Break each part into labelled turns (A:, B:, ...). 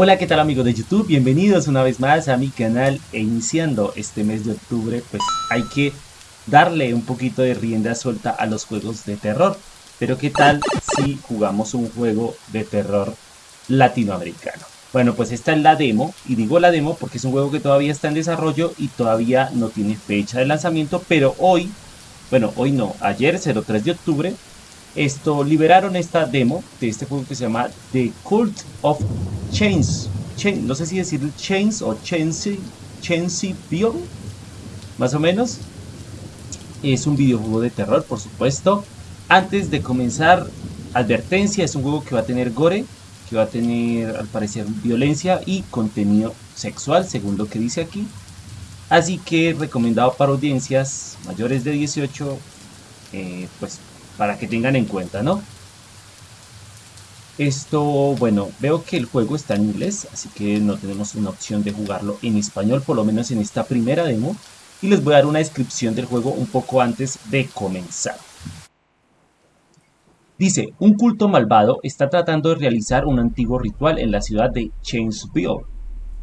A: Hola, ¿qué tal amigos de YouTube? Bienvenidos una vez más a mi canal e iniciando este mes de octubre, pues hay que darle un poquito de rienda suelta a los juegos de terror. Pero ¿qué tal si jugamos un juego de terror latinoamericano? Bueno, pues esta es la demo, y digo la demo porque es un juego que todavía está en desarrollo y todavía no tiene fecha de lanzamiento, pero hoy, bueno, hoy no, ayer, 03 de octubre, esto liberaron esta demo de este juego que se llama The Cult of Chains. no sé si decir Chains o Chainsy Bill, más o menos. Es un videojuego de terror, por supuesto. Antes de comenzar, advertencia, es un juego que va a tener gore, que va a tener al parecer violencia y contenido sexual, según lo que dice aquí. Así que recomendado para audiencias mayores de 18, eh, pues para que tengan en cuenta, ¿no? Esto, bueno, veo que el juego está en inglés, así que no tenemos una opción de jugarlo en español, por lo menos en esta primera demo. Y les voy a dar una descripción del juego un poco antes de comenzar. Dice, un culto malvado está tratando de realizar un antiguo ritual en la ciudad de Chainsville.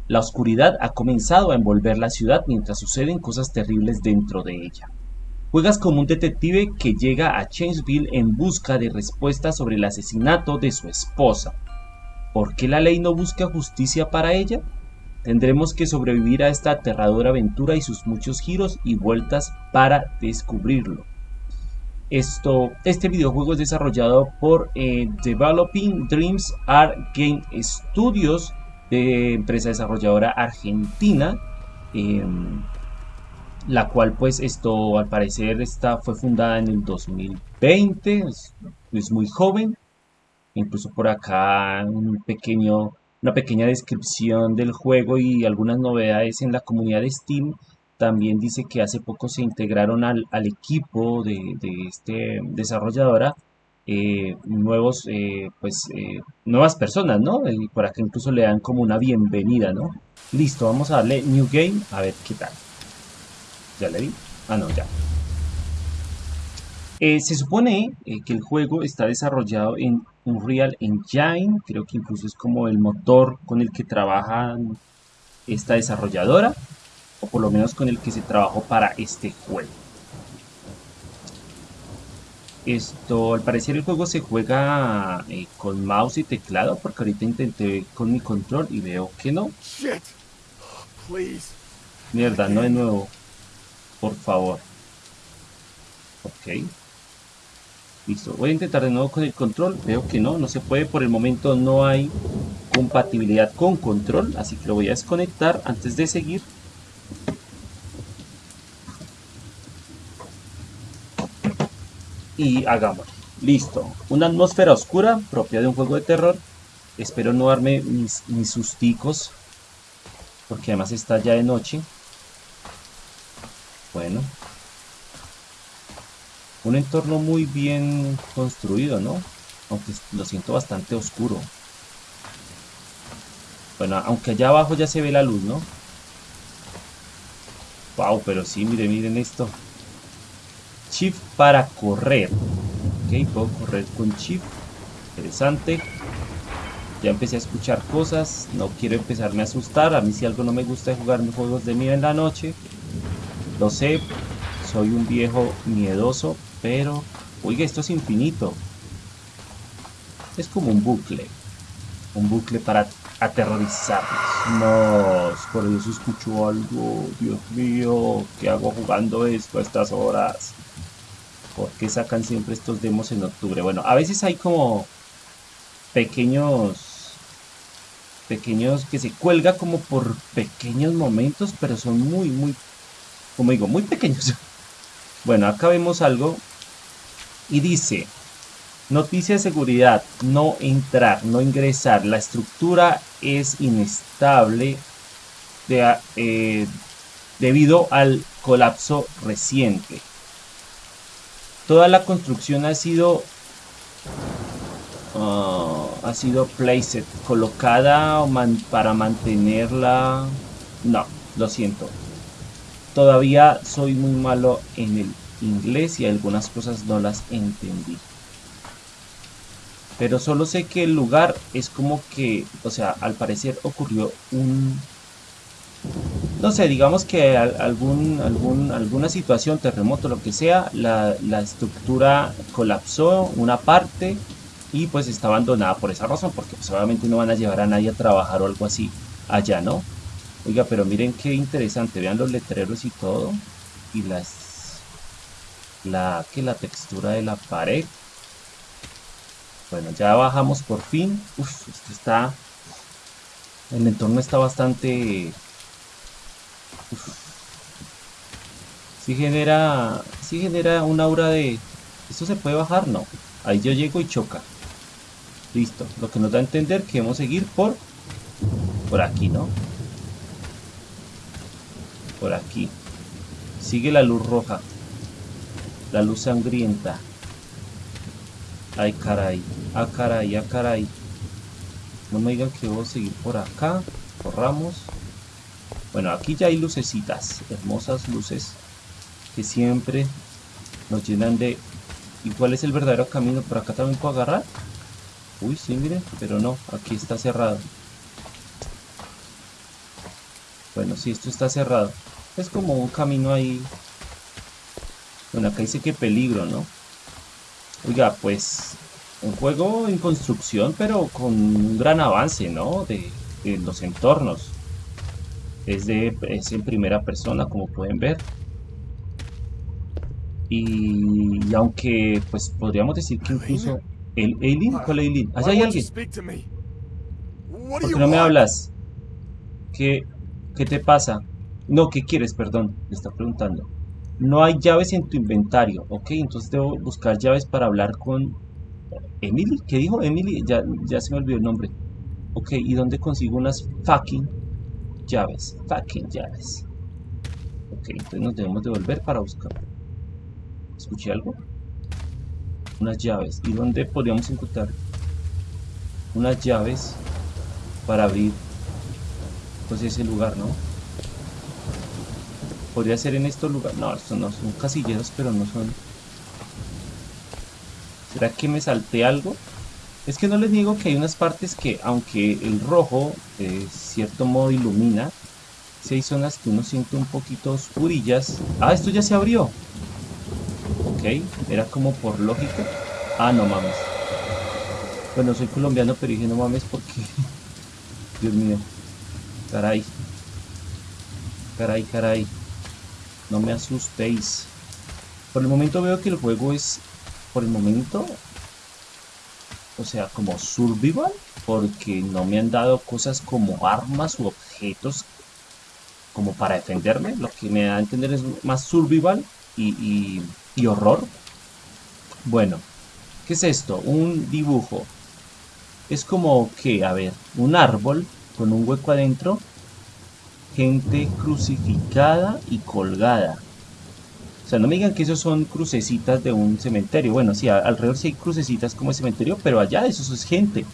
A: La oscuridad ha comenzado a envolver la ciudad mientras suceden cosas terribles dentro de ella. Juegas como un detective que llega a Chainsville en busca de respuestas sobre el asesinato de su esposa. ¿Por qué la ley no busca justicia para ella? Tendremos que sobrevivir a esta aterradora aventura y sus muchos giros y vueltas para descubrirlo. Esto, este videojuego es desarrollado por eh, Developing Dreams Art Game Studios, de empresa desarrolladora argentina, em, la cual pues esto al parecer está, fue fundada en el 2020, es, es muy joven, incluso por acá un pequeño, una pequeña descripción del juego y algunas novedades en la comunidad de Steam también dice que hace poco se integraron al, equipo de, este desarrolladora eh, nuevos, eh, pues, eh, nuevas personas, ¿no? Y por acá incluso le dan como una bienvenida, ¿no? Listo, vamos a darle New Game, a ver qué tal. ¿Ya le di? Ah, no, ya. se supone que el juego está desarrollado en Unreal Engine, creo que incluso es como el motor con el que trabaja esta desarrolladora o por lo menos con el que se trabajó para este juego. Esto, al parecer el juego se juega eh, con mouse y teclado, porque ahorita intenté con mi control y veo que no. Mierda, no de nuevo. Por favor. Ok. Listo, voy a intentar de nuevo con el control. Veo que no, no se puede. Por el momento no hay compatibilidad con control. Así que lo voy a desconectar antes de seguir. y hagamos. Listo. Una atmósfera oscura propia de un juego de terror. Espero no darme mis, mis susticos. Porque además está ya de noche. Bueno. Un entorno muy bien construido, ¿no? Aunque lo siento bastante oscuro. Bueno, aunque allá abajo ya se ve la luz, ¿no? Wow, pero sí, miren, miren esto. Shift para correr. Ok, puedo correr con Shift. Interesante. Ya empecé a escuchar cosas. No quiero empezarme a asustar. A mí si algo no me gusta es jugar juegos de miedo en la noche. Lo sé. Soy un viejo miedoso. Pero... Oiga, esto es infinito. Es como un bucle. Un bucle para aterrorizarnos. No, por eso escucho algo. Dios mío, ¿qué hago jugando esto a estas horas? ¿Por qué sacan siempre estos demos en octubre? Bueno, a veces hay como pequeños pequeños que se cuelga como por pequeños momentos, pero son muy, muy, como digo, muy pequeños. Bueno, acá vemos algo y dice, noticia de seguridad, no entrar, no ingresar, la estructura es inestable eh, debido al colapso reciente. Toda la construcción ha sido ah, ha sido placed, colocada para mantenerla. No, lo siento. Todavía soy muy malo en el inglés y algunas cosas no las entendí. Pero solo sé que el lugar es como que, o sea, al parecer ocurrió un... No sé, digamos que algún, algún, alguna situación, terremoto, lo que sea, la, estructura colapsó, una parte, y pues está abandonada por esa razón, porque pues obviamente no van a llevar a nadie a trabajar o algo así allá, ¿no? Oiga, pero miren qué interesante, vean los letreros y todo, y las... La, que la textura de la pared, bueno, ya bajamos por fin. Uf, esto está... El entorno está bastante... Uf. Sí genera... Sí genera un aura de... ¿Esto se puede bajar? No. Ahí yo llego y choca. Listo. Lo que nos da a entender que debemos seguir por... Por aquí, ¿no? Por aquí. Sigue la luz roja. La luz sangrienta. Ay, caray. Ah, caray, ah, caray. No me digan que voy a seguir por acá. Corramos. Bueno, aquí ya hay lucecitas. Hermosas luces. Que siempre nos llenan de... ¿Y cuál es el verdadero camino? ¿Por acá también puedo agarrar? Uy, sí, miren. Pero no, aquí está cerrado. Bueno, sí, esto está cerrado. Es como un camino ahí. Bueno, acá dice que peligro, ¿no? Oiga, pues un juego en construcción, pero con un gran avance, ¿no? De, los entornos. Es, de, es en primera persona, como pueden ver. Y, aunque, pues podríamos decir que incluso... ¿El alien? ¿Cuál alien? Allá hay alguien. ¿Por qué no me hablas? ¿Qué, ¿Qué te pasa? No, ¿qué quieres? Perdón, le está preguntando. No hay llaves en tu inventario. Ok, entonces debo buscar llaves para hablar con Emily. ¿Qué dijo Emily? Ya, ya se me olvidó el nombre. Ok, ¿y dónde consigo unas fucking llaves? Fucking llaves. Ok, entonces nos debemos devolver para buscar. ¿Escuché algo? Unas llaves. ¿Y dónde podríamos encontrar unas llaves para abrir pues ese lugar, no? Podría ser en estos lugares. No, estos no son casilleros, pero no son... ¿Será que me salté algo? Es que no les digo que hay unas partes que, aunque el rojo de cierto modo ilumina, si hay zonas que uno siente un poquito oscurillas. Ah, esto ya se abrió. Ok, era como por lógica. Ah, no mames. Bueno, soy colombiano, pero dije no mames porque... Dios mío. Caray. Caray, caray. No me asustéis. Por el momento veo que el juego es, por el momento, o sea, como survival, porque no me han dado cosas como armas u objetos como para defenderme. Lo que me da a entender es más survival y, y horror. Bueno, ¿qué es esto? Un dibujo. Es como que, a ver, un árbol con un hueco adentro gente crucificada y colgada. O sea, no me digan que esos son crucecitas de un cementerio. Bueno, sí, alrededor sí hay crucecitas como el cementerio, pero allá eso es gente.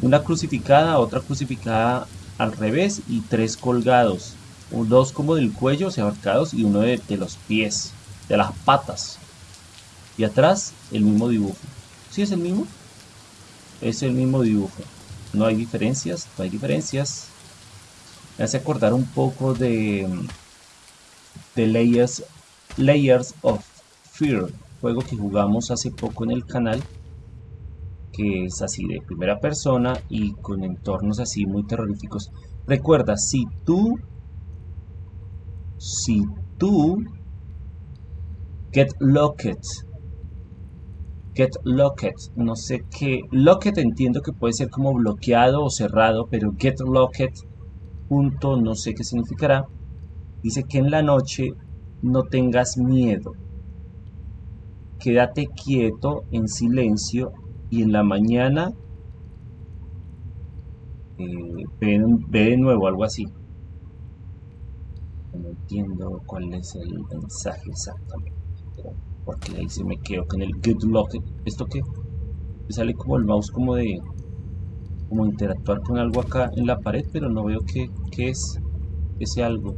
A: Una crucificada, otra crucificada al revés y tres colgados. Dos como del cuello, o sea, ahorcados, y uno de, de los pies, de las patas. Y atrás, el mismo dibujo. ¿Sí es el mismo? Es el mismo dibujo. No hay diferencias, no hay diferencias me hace acordar un poco de, de Layers, Layers of Fear, juego que jugamos hace poco en el canal, que es así de primera persona y con entornos así muy terroríficos. Recuerda, si tú, si tú, get locked, get locked, no sé qué, locked entiendo que puede ser como bloqueado o cerrado, pero get locked no sé qué significará, dice que en la noche no tengas miedo. Quédate quieto en silencio y en la mañana eh, ve, de nuevo, algo así. No entiendo cuál es el mensaje exactamente. Porque ahí se me quedo con el good luck. ¿Esto qué? Sale como el mouse como de como interactuar con algo acá en la pared, pero no veo qué, es ese algo.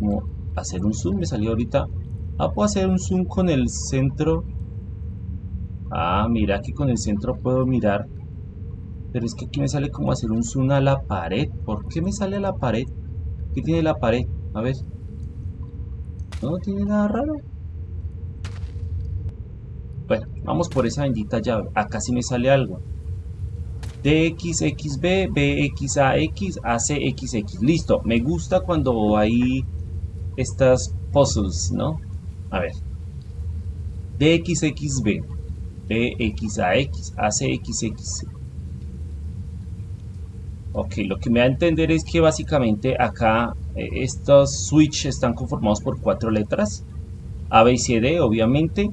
A: Como hacer un zoom, me salió ahorita. Ah, puedo hacer un zoom con el centro. Ah, mira que con el centro puedo mirar. Pero es que aquí me sale como hacer un zoom a la pared. ¿Por qué me sale a la pared? ¿Qué tiene la pared? A ver. No tiene nada raro. Bueno, vamos por esa bendita llave. Acá sí me sale algo. DXXB, BXAX, ACXX. Listo, me gusta cuando hay estas puzzles, ¿no? A ver. DXXB, BXAX, ACXX. Ok, lo que me da a entender es que básicamente acá eh, estos switch están conformados por cuatro letras. A, B y C, D, obviamente.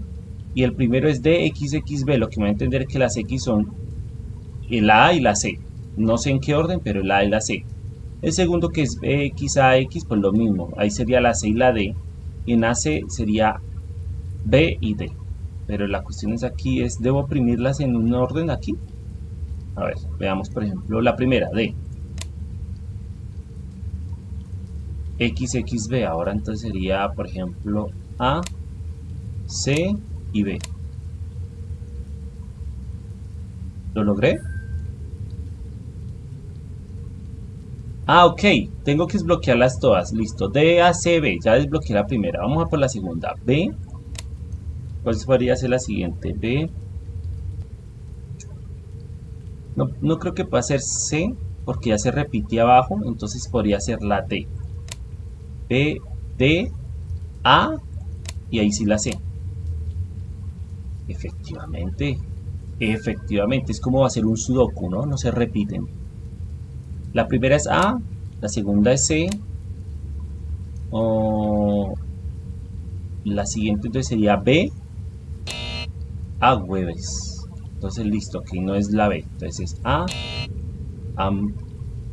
A: Y el primero es DXXB, lo que me da a entender es que las X son el A y la C. No sé en qué orden, pero el A y la C. El segundo que es BXAX, pues lo mismo. Ahí sería la C y la D. Y en AC sería B y D. Pero la cuestión es aquí, es ¿debo oprimirlas en un orden aquí? A ver, veamos por ejemplo la primera, D. XXB, ahora entonces sería por ejemplo A, C y B. ¿Lo logré? Ah, ok. Tengo que desbloquearlas todas. Listo. D, A, C, B. Ya desbloqueé la primera. Vamos a por la segunda. B. ¿Cuál podría ser la siguiente? B. No, no creo que pueda ser C. Porque ya se repite abajo. Entonces podría ser la D. B, D, A. Y ahí sí la C. Efectivamente. Efectivamente. Es como ser un sudoku, ¿no? No se repiten. La primera es A, la segunda es C. O la siguiente entonces sería B. A hueves. Entonces listo, aquí no es la B. Entonces es A. Am.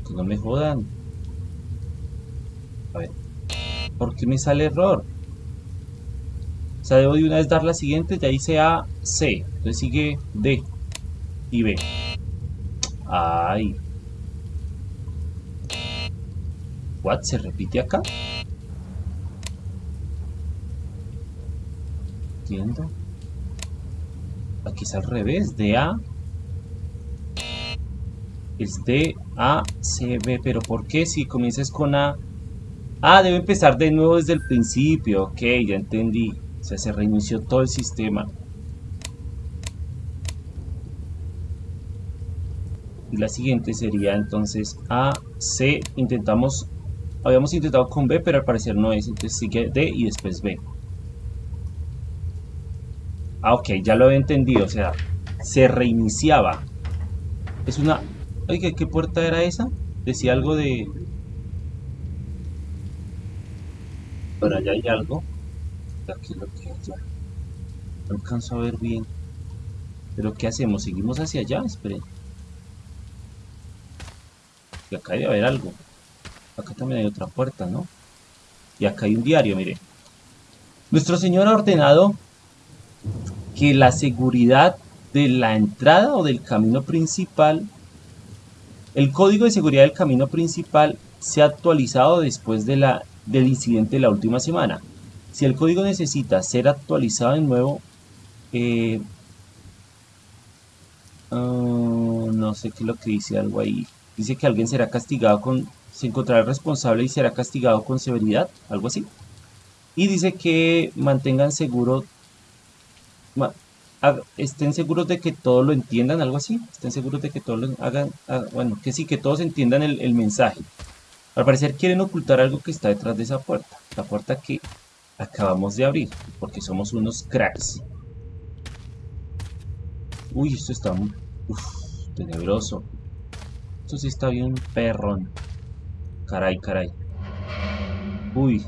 A: Que no me jodan. A ver. ¿Por qué me sale error? O sea, debo de una vez dar la siguiente. Ya hice A, C. Entonces sigue D y B. Ay. What? ¿Se repite acá? Entiendo. Aquí es al revés. De A. Es de A, C, B. Pero ¿por qué si comienzas con A? Ah, debe empezar de nuevo desde el principio. Ok, ya entendí. O sea, se reinició todo el sistema. Y la siguiente sería entonces A, C. Intentamos Habíamos intentado con B, pero al parecer no es. Entonces sigue D y después B. Ah, ok, ya lo había entendido. O sea, se reiniciaba. Es una... Oiga, ¿qué puerta era esa? Decía algo de... Por allá hay algo. Aquí lo que No alcanzo a ver bien. ¿Pero qué hacemos? ¿Seguimos hacia allá? Esperen. Acá debe haber algo. Acá también hay otra puerta, ¿no? Y acá hay un diario, mire. Nuestro Señor ha ordenado que la seguridad de la entrada o del camino principal, el código de seguridad del camino principal se ha actualizado después de la, del incidente de la última semana. Si el código necesita ser actualizado de nuevo, eh, ah, no sé qué es lo que dice algo ahí. Dice que alguien será castigado con se encontrará responsable y será castigado con severidad, algo así. Y dice que mantengan seguro, estén seguros de que todos lo entiendan, algo así. Estén seguros de que todos lo hagan, bueno, que sí, que todos entiendan el, mensaje. Al parecer quieren ocultar algo que está detrás de esa puerta, la puerta que acabamos de abrir, porque somos unos cracks. Uy, esto está uf, tenebroso. Esto sí está bien perrón. Caray, caray. Uy.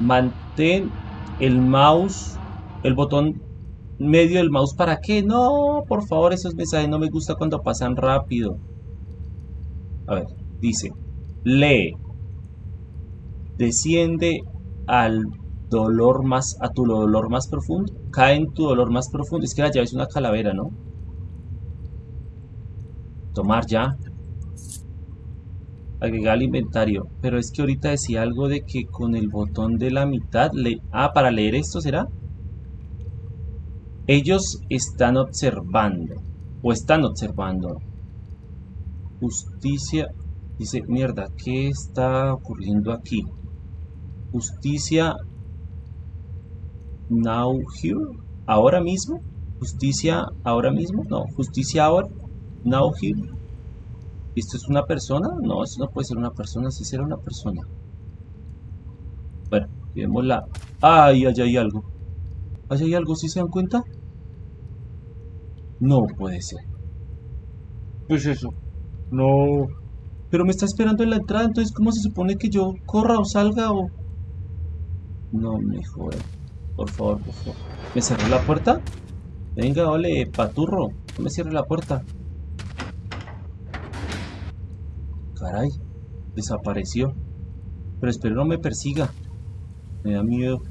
A: Mantén el mouse, el botón medio del mouse. ¿Para qué? No, por favor, esos mensajes no me gusta cuando pasan rápido. A ver, dice, lee. Desciende al dolor más, a tu dolor más profundo. Cae en tu dolor más profundo. Es que la llave es una calavera, ¿no? Tomar ya agregar al inventario. Pero es que ahorita decía algo de que con el botón de la mitad... Le... Ah, para leer esto será. Ellos están observando. O están observando. Justicia. Dice, mierda, ¿qué está ocurriendo aquí? Justicia. Now here. Ahora mismo. Justicia ahora mismo. No, justicia ahora. Now here. ¿Esto es una persona? No, esto no puede ser una persona. Si será una persona. Bueno, vemos la... ¡Ay, allá hay algo! ¿Allá hay algo? ¿Sí se dan cuenta? No puede ser. Pues eso. No. Pero me está esperando en la entrada, entonces ¿cómo se supone que yo corra o salga o...? No me. Por favor, por favor. ¿Me cerró la puerta? Venga, ole, paturro. No me cierre la puerta. Caray. Desapareció. Pero espero no me persiga. Me da miedo.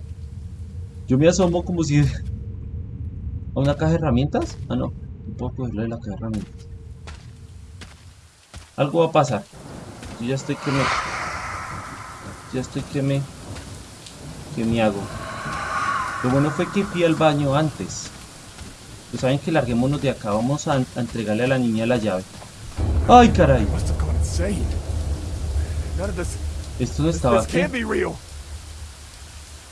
A: Yo me asomo como si... ¿A una caja de herramientas? Ah, no. No puedo cogerle la caja de herramientas. Algo va a pasar. Yo ya estoy que me... Ya estoy que me... Que me hago. Lo bueno fue que fui al baño antes. Pues saben que larguémonos de acá. Vamos a, a entregarle a la niña la llave. ¡Ay, caray! Esto no estaba aquí.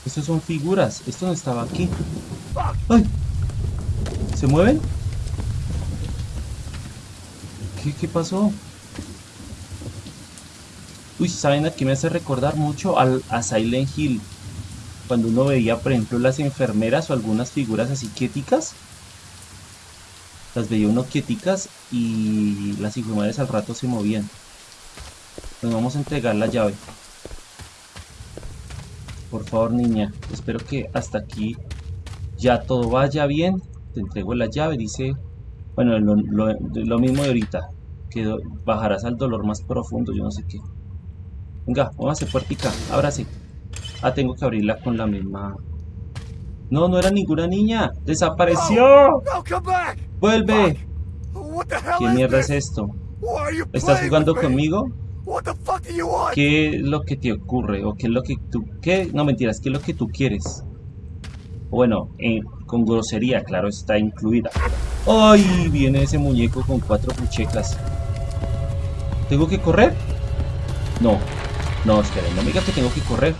A: Estos son figuras. Esto no estaba aquí. ¡Ay! ¿Se mueven? ¿Qué, qué pasó? Uy, ¿saben a qué me hace recordar mucho al, a Silent Hill? Cuando uno veía, por ejemplo, las enfermeras o algunas figuras así quieticas. Las veía uno quieticas y las enfermeras al rato se movían. Nos vamos a entregar la llave. Por favor, niña. Espero que hasta aquí ya todo vaya bien. Te entrego la llave, dice... Bueno, lo, mismo de ahorita. Que bajarás al dolor más profundo, yo no sé qué. Venga, vamos a hacer puertica. Ábrase. Ah, tengo que abrirla con la misma... No, no era ninguna niña. ¡Desapareció! ¡Vuelve! ¿Qué mierda es esto? ¿Estás jugando conmigo? ¿Qué es lo que te ocurre? ¿O qué es lo que tú... ¿Qué? No mentiras, ¿qué es lo que tú quieres? Bueno, eh, con grosería, claro, está incluida. ¡Ay! Viene ese muñeco con cuatro puchecas. ¿Tengo que correr? No. No, esperen, no me digan que tengo que correr.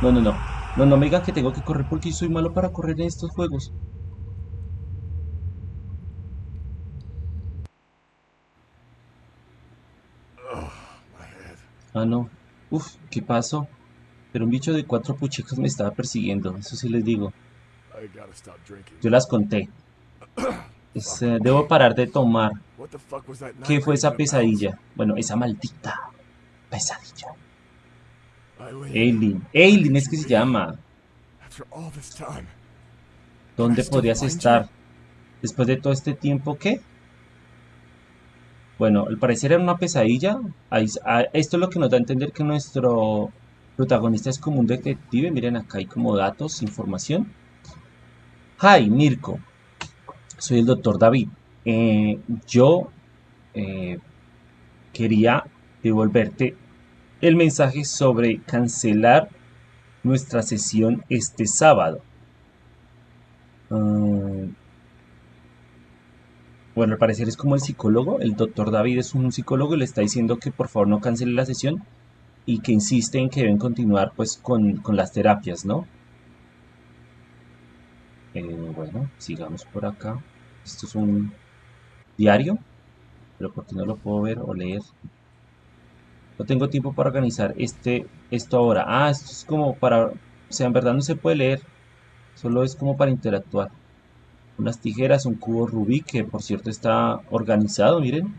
A: No, no, no. No, no me digan que tengo que correr porque soy malo para correr en estos juegos. Ah, no. Uf, ¿qué pasó? Pero un bicho de cuatro puchecas me estaba persiguiendo, eso sí les digo. Yo las conté. Eh, debo parar de tomar. ¿Qué fue esa pesadilla? Bueno, esa maldita pesadilla. Aileen. Aileen es que se llama. ¿Dónde podrías estar? Después de todo este tiempo, ¿qué? Bueno, al parecer era una pesadilla. Esto es lo que nos da a entender que nuestro protagonista es como un detective. Miren, acá hay como datos, información. Hi, Mirko. Soy el doctor David. Eh, yo eh, quería devolverte el mensaje sobre cancelar nuestra sesión este sábado. Ah, bueno, al parecer es como el psicólogo, el doctor David es un psicólogo y le está diciendo que por favor no cancele la sesión y que insiste en que deben continuar pues con, las terapias, ¿no? Eh, bueno, sigamos por acá. Esto es un diario, pero porque no lo puedo ver o leer. No tengo tiempo para organizar este, esto ahora. Ah, esto es como para... O sea, en verdad no se puede leer. Solo es como para interactuar unas tijeras, un cubo rubí que por cierto está organizado, miren.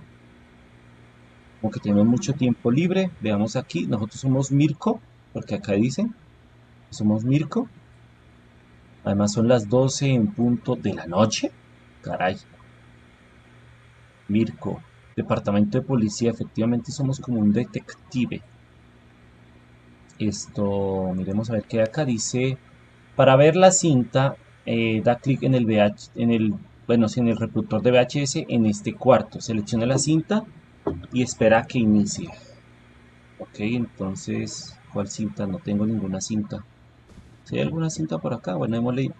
A: Como que tenemos mucho tiempo libre. Veamos aquí, nosotros somos Mirko, porque acá dice, somos Mirko. Además son las 12 en punto de la noche. Caray. Mirko, departamento de policía, efectivamente somos como un detective. Esto, miremos a ver qué acá dice. Para ver la cinta, eh, da clic en el VH, en el, bueno, en el reproductor de VHS en este cuarto. Selecciona la cinta y espera que inicie. Ok, entonces, ¿cuál cinta? No tengo ninguna cinta. Si hay alguna cinta por acá, bueno, démosle.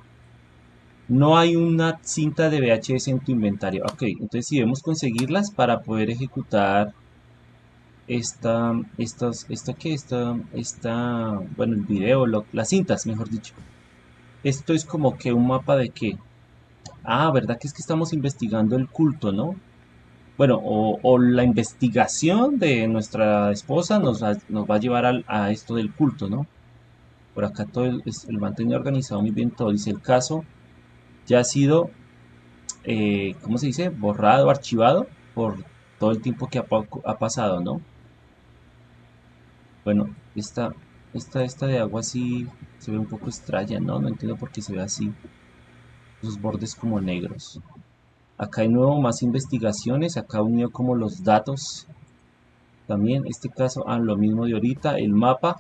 A: No hay una cinta de VHS en tu inventario. Ok, entonces si debemos conseguirlas para poder ejecutar esta, estas, esta que, esta, esta, bueno, el video, las cintas, mejor dicho. Esto es como que un mapa de qué. Ah, ¿verdad que es que estamos investigando el culto, no? Bueno, o, la investigación de nuestra esposa nos va, nos va a llevar a esto del culto, ¿no? Por acá todo el, el organizado muy bien todo. Dice el caso ya ha sido, eh, ¿cómo se dice? Borrado, archivado por todo el tiempo que ha, ha pasado, ¿no? Bueno, esta, esta, esta de agua sí se ve un poco extraña, ¿no? No entiendo por qué se ve así. Los bordes como negros. Acá hay nuevo más investigaciones. Acá unió como los datos. También este caso, ah, lo mismo de ahorita. El mapa.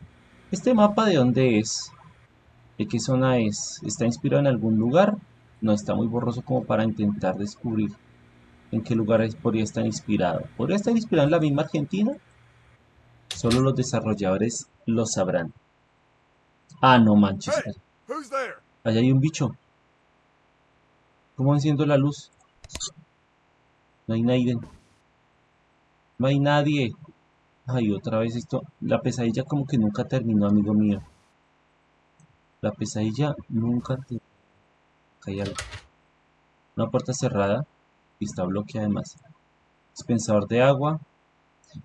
A: ¿Este mapa de dónde es? ¿De qué zona es? ¿Está inspirado en algún lugar? No, está muy borroso como para intentar descubrir en qué lugar podría estar inspirado. ¿Podría estar inspirado en la misma Argentina? Solo los desarrolladores lo sabrán. Ah, no manches. Allá hay un bicho. ¿Cómo enciendo la luz? No hay nadie. No hay nadie. Ay, otra vez esto. La pesadilla como que nunca terminó, amigo mío. La pesadilla nunca terminó. Hay algo. Una puerta cerrada. Y está bloqueada además. Dispensador de agua.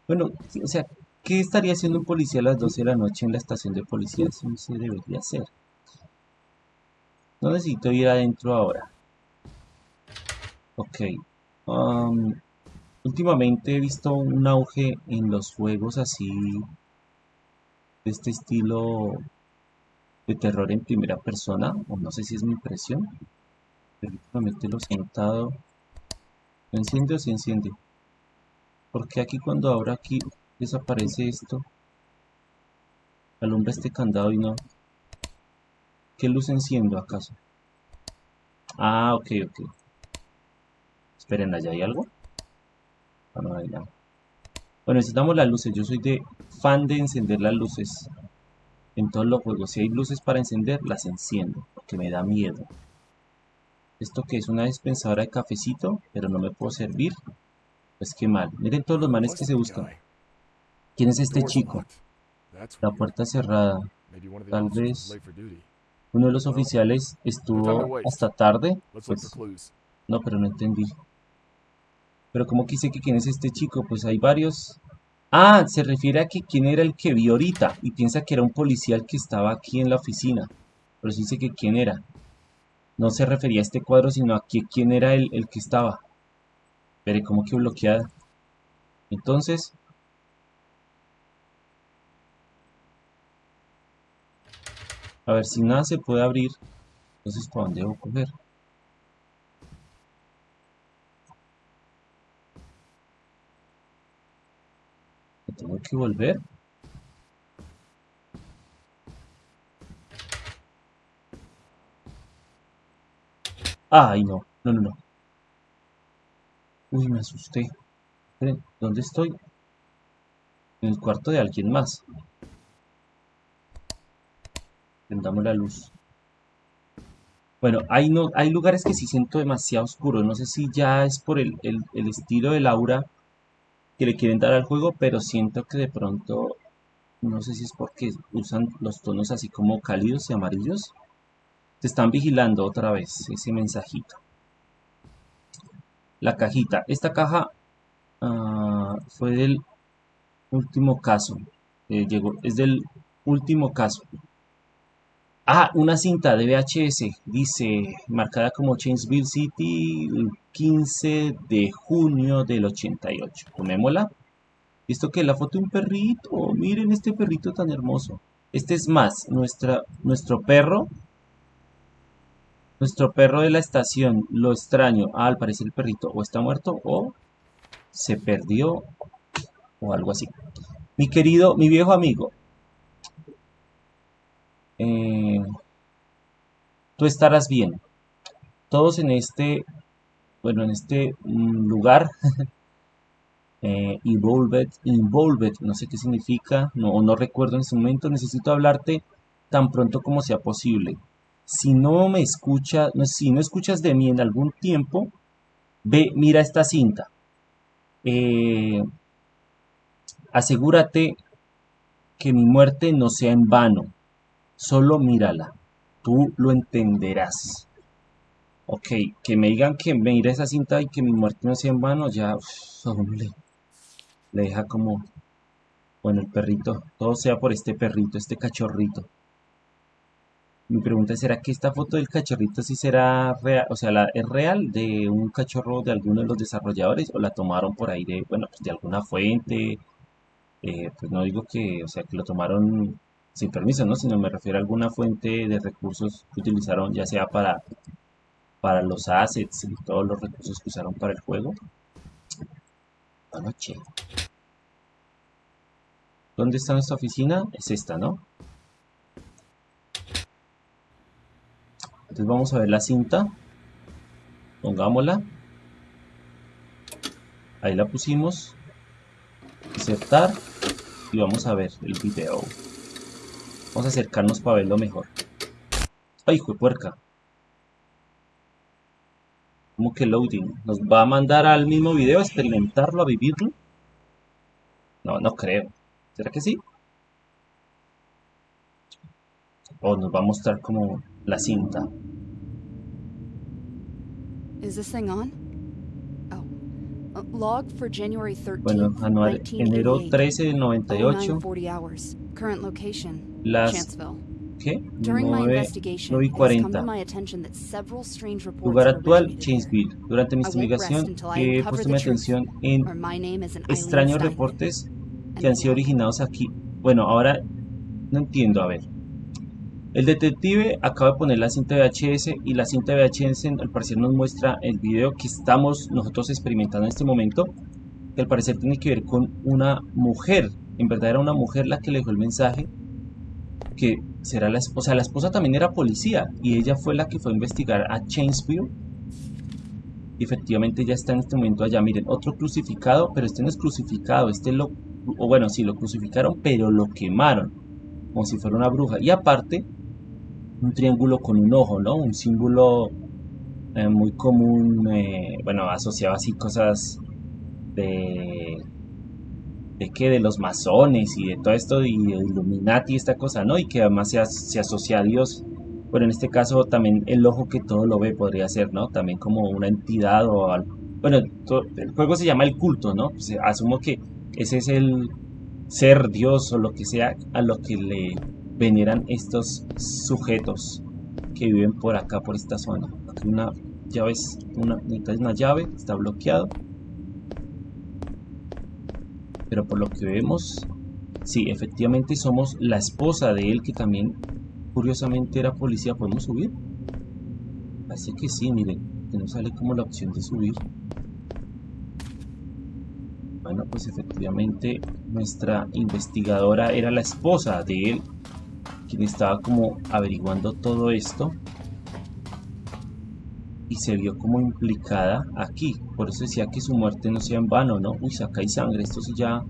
A: Bueno, o sea, ¿Qué estaría haciendo un policía a las 12 de la noche en la estación de policía? Eso no se debería hacer. No necesito ir adentro ahora. Ok. Um, últimamente he visto un auge en los juegos así de este estilo de terror en primera persona. O no sé si es mi impresión. Pero últimamente los he notado. ¿No enciende o se enciende? Porque aquí cuando abro aquí desaparece esto alumbra este candado y no. ¿qué luz enciendo acaso? ah ok ok. Esperen allá hay algo ah, no bueno necesitamos las luces. Yo soy de fan de encender las luces en todos los juegos. Si hay luces para encender las enciendo porque me da miedo. Esto que es una dispensadora de cafecito pero no me puedo servir. Pues qué mal. Miren todos los manes que se buscan ¿Quién es este chico? La puerta cerrada. Tal vez uno de los oficiales estuvo hasta tarde. Pues, no, pero no entendí. Pero ¿cómo quise que quién es este chico? Pues hay varios. Ah, se refiere a que quién era el que vio ahorita y piensa que era un policía que estaba aquí en la oficina. Pero sí dice que quién era. No se refería a este cuadro, sino a quién era el, el que estaba. Veré como que bloqueada. Entonces, A ver, si nada se puede abrir, entonces ¿para dónde debo coger? tengo que volver? Ay, no, no, no, no. Uy, me asusté. ¿dónde estoy? En el cuarto de alguien más. Prendamos la luz. Bueno, hay, no, hay lugares que sí siento demasiado oscuro. No sé si ya es por el, estilo del aura que le quieren dar al juego, pero siento que de pronto, no sé si es porque usan los tonos así como cálidos y amarillos. Te están vigilando otra vez ese mensajito. La cajita. Esta caja ah, fue del último caso. Eh, llegó, es del último caso. Ah, una cinta de VHS, dice, marcada como Chainsville City, el 15 de junio del 88. Tomémosla. ¿Esto que La foto de un perrito. Miren este perrito tan hermoso. Este es más, nuestra, nuestro perro. Nuestro perro de la estación, lo extraño. Ah, al parecer el perrito o está muerto o se perdió o algo así. Mi querido, mi viejo amigo, eh, tú estarás bien. Todos en este, bueno, en este mm, lugar, eh, involved, no sé qué significa, no, no recuerdo en ese momento, necesito hablarte tan pronto como sea posible. si no me escuchas, si no escuchas de mí en algún tiempo, ve, mira esta cinta. Eh, asegúrate que mi muerte no sea en vano. Solo mírala. Tú lo entenderás. Ok, que me digan que me iré esa cinta y que mi muerte no sea en vano, ya le, le deja como, bueno, el perrito, todo sea por este perrito, este cachorrito. Mi pregunta es, ¿será que esta foto del cachorrito sí será real? O sea, la, ¿es real de un cachorro de alguno de los desarrolladores o la tomaron por ahí de, bueno, pues de alguna fuente? Eh, pues no digo que, o sea, que lo tomaron sin permiso, ¿no? Sino me refiero a alguna fuente de recursos que utilizaron, ya sea para para los assets y todos los recursos que usaron para el juego. Anoche. ¿Dónde está nuestra oficina? Es esta, ¿no? Entonces vamos a ver la cinta. Pongámosla. Ahí la pusimos. Insertar. Y vamos a ver el video. Vamos a acercarnos para verlo mejor. ¡Ay, hijo de puerca! ¿Cómo que loading? ¿Nos va a mandar al mismo video a experimentarlo, a vivirlo? No, no creo. ¿Será que sí? O nos va a mostrar como la cinta.
B: Is this thing on? Oh. Uh, log for January 13,
A: Bueno, anual, enero 13 del 98.
B: 0940 hours. Current location,
A: Las. ¿qué?
B: During my
A: 9,
B: investigation,
A: 9 y
B: it has come to
A: 40.
B: my attention that several strange reports
A: Lugar actual, Chainsville. Durante mi investigación he puesto mi atención en extraños reportes que han sido originados aquí. Bueno, ahora no entiendo, a ver. El detective acaba de poner la cinta VHS y la cinta VHS al parecer nos muestra el video que estamos nosotros experimentando en este momento, que al parecer tiene que ver con una mujer. En verdad era una mujer la que le dejó el mensaje, que será la esposa. La esposa también era policía y ella fue la que fue a investigar a Chainsville. Y efectivamente ya está en este momento allá. Miren, otro crucificado, pero este no es crucificado, este lo, o bueno, sí lo crucificaron, pero lo quemaron, como si fuera una bruja. Y aparte, un triángulo con un ojo, ¿no? Un símbolo eh, muy común, eh, bueno, asociado así cosas de, de qué, de los masones y de todo esto, y de Illuminati, esta cosa, ¿no? Y que además se, as- se asocia a Dios. Bueno, en este caso también el ojo que todo lo ve podría ser, ¿no? También como una entidad o algo. Bueno, el juego se llama el culto, ¿no? Pues, asumo que ese es el ser Dios o lo que sea a lo que le veneran estos sujetos que viven por acá, por esta zona. Aquí una llave, una, una llave, está bloqueado. Pero por lo que vemos, sí, efectivamente somos la esposa de él, que también curiosamente era policía. ¿Podemos subir? Así que sí, miren, que nos sale como la opción de subir. Bueno, pues efectivamente nuestra investigadora era la esposa de él, quien estaba como averiguando todo esto y se vio como implicada aquí. Por eso decía que su muerte no sea en vano, ¿no? Uy, acá hay sangre, esto sí ya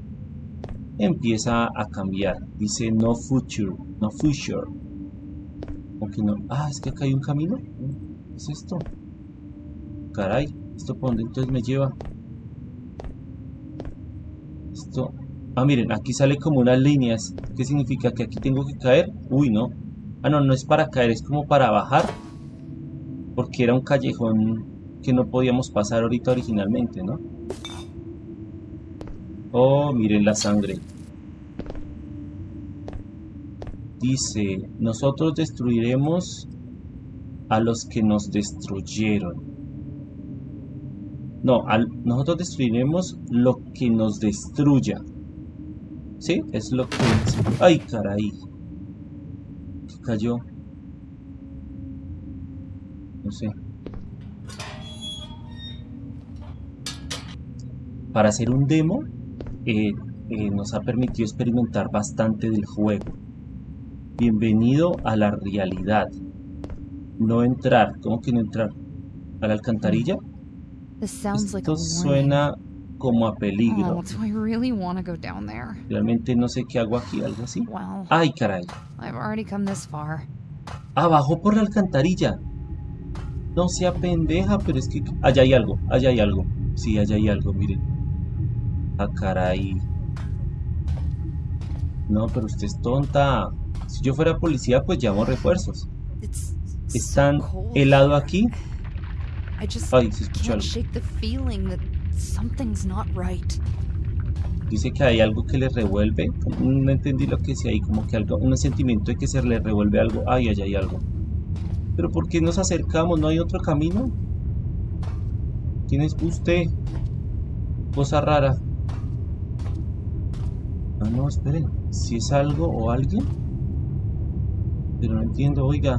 A: empieza a cambiar. Dice no future, no future. Aunque no. Ah, es que acá hay un camino. ¿Qué es esto? Caray, ¿esto por dónde entonces me lleva? Esto. Ah, miren, aquí sale como unas líneas. ¿Qué significa? ¿Que aquí tengo que caer? Uy, no. Ah, no, no es para caer, es como para bajar. Porque era un callejón que no podíamos pasar ahorita originalmente, ¿no? Oh, miren la sangre. Dice, nosotros destruiremos a los que nos destruyeron. No, nosotros destruiremos lo que nos destruya. ¿Sí? Es lo que... ¡Ay, caray! ¿Qué cayó? No sé. Para hacer un demo, eh, eh, nos ha permitido experimentar bastante del juego. Bienvenido a la realidad. No entrar. ¿Cómo que no entrar? ¿A la alcantarilla? Esto suena como a peligro.
B: Oh, do I really want to go down there?
A: Realmente no sé qué hago aquí, algo así. Ay, caray.
B: I've already come this far.
A: Bajó por la alcantarilla. No sea pendeja, pero es que... Allá hay algo, allá hay algo. Sí, allá hay algo, miren. Ah, caray. No, pero usted es tonta. Si yo fuera policía, pues llamo refuerzos.
B: It's
A: Es
B: so
A: tan
B: cold.
A: helado aquí.
B: I just
A: Ay, se escucha
B: can't
A: algo.
B: shake the feeling that something's not right.
A: Dice que hay algo que le revuelve. No entendí lo que decía ahí, como que algo, un sentimiento de que se le revuelve algo. Ay, allá hay algo. Pero ¿por qué nos acercamos? ¿No hay otro camino? ¿Quién es usted? Cosa rara. Ah, no, esperen. Si es algo o alguien. Pero no entiendo, oiga.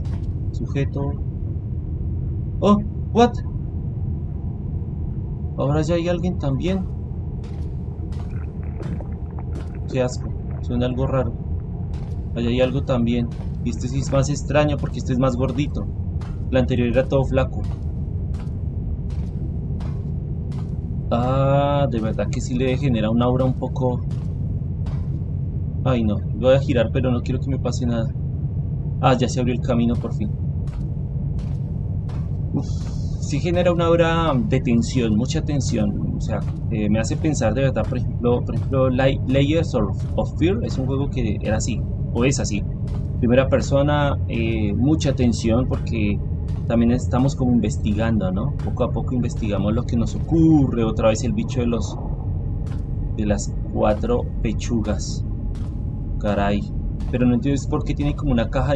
A: Sujeto. Oh, what? Ahora ya hay alguien también. Qué asco. Suena algo raro. Allá hay algo también. Y este sí es más extraño porque este es más gordito. El anterior era todo flaco. Ah, de verdad que sí le genera una aura un poco... Ay no, voy a girar pero no quiero que me pase nada. Ah, ya se abrió el camino por fin. Uf, sí genera una aura de tensión, mucha tensión. O sea, eh, me hace pensar de verdad, por ejemplo, por ejemplo Lay- Layers of, of Fear es un juego que era así, o es así. Primera persona, eh, mucha tensión porque también estamos como investigando, ¿no? Poco a poco investigamos lo que nos ocurre. Otra vez el bicho de los de las cuatro pechugas. Caray. Pero no entiendo por qué tiene como una caja.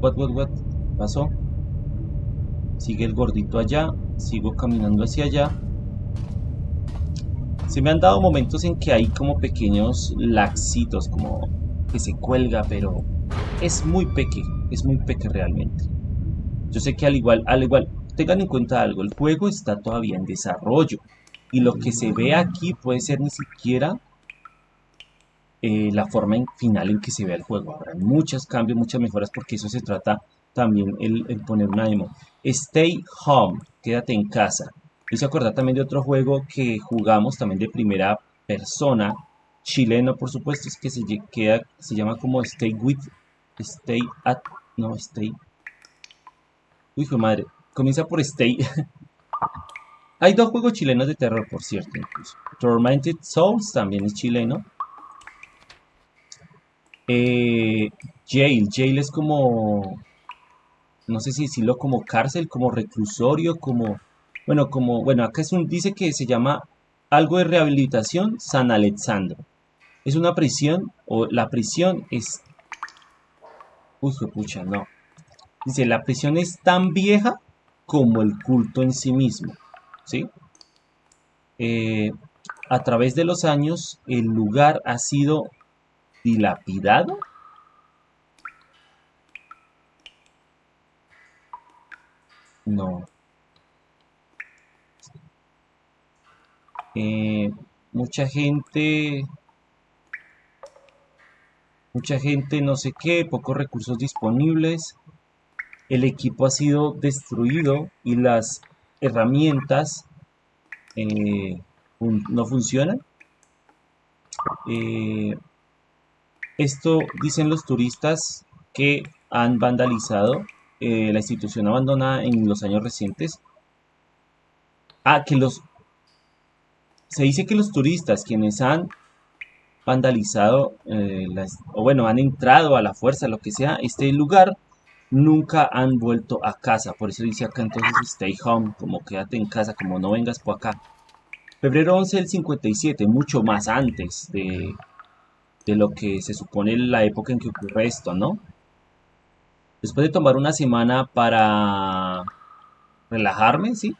A: What, what, what? ¿Pasó? Sigue el gordito allá. Sigo caminando hacia allá. Se me han dado momentos en que hay como pequeños laxitos, como que se cuelga, pero es muy peque, es muy peque realmente. Yo sé que al igual, al igual, tengan en cuenta algo, el juego está todavía en desarrollo y lo que se ve aquí puede ser ni siquiera eh, la forma en- final en que se vea el juego. Habrá muchos cambios, muchas mejoras porque eso se trata también el, poner una demo. Stay home, quédate en casa. Me hizo acordar también de otro juego que jugamos también de primera persona, chileno por supuesto, es que se, queda, se llama como Stay with, Stay at, no, Stay. Uy, hijo madre, comienza por Stay. Hay dos juegos chilenos de terror, por cierto. Tormented Souls también es chileno. Eh, jail, jail es como, no sé si decirlo como cárcel, como reclusorio, como, bueno, como, bueno, acá es un, dice que se llama algo de rehabilitación San Alexandro. Es una prisión, o la prisión es, uy, pucha, no. Dice, la prisión es tan vieja como el culto en sí mismo, ¿sí? Eh, a través de los años, el lugar ha sido dilapidado. No. Eh, mucha gente, mucha gente no sé qué, pocos recursos disponibles. El equipo ha sido destruido y las herramientas eh, no funcionan. Eh, esto dicen los turistas que han vandalizado eh, la institución abandonada en los años recientes. Ah, que los... Se dice que los turistas quienes han vandalizado, eh, o bueno, han entrado a la fuerza, lo que sea, este lugar, nunca han vuelto a casa. Por eso dice acá entonces stay home, como quédate en casa, como no vengas por acá. Febrero 11 del 57, mucho más antes de, de lo que se supone la época en que ocurre esto, ¿no? Después de tomar una semana para relajarme, ¿sí?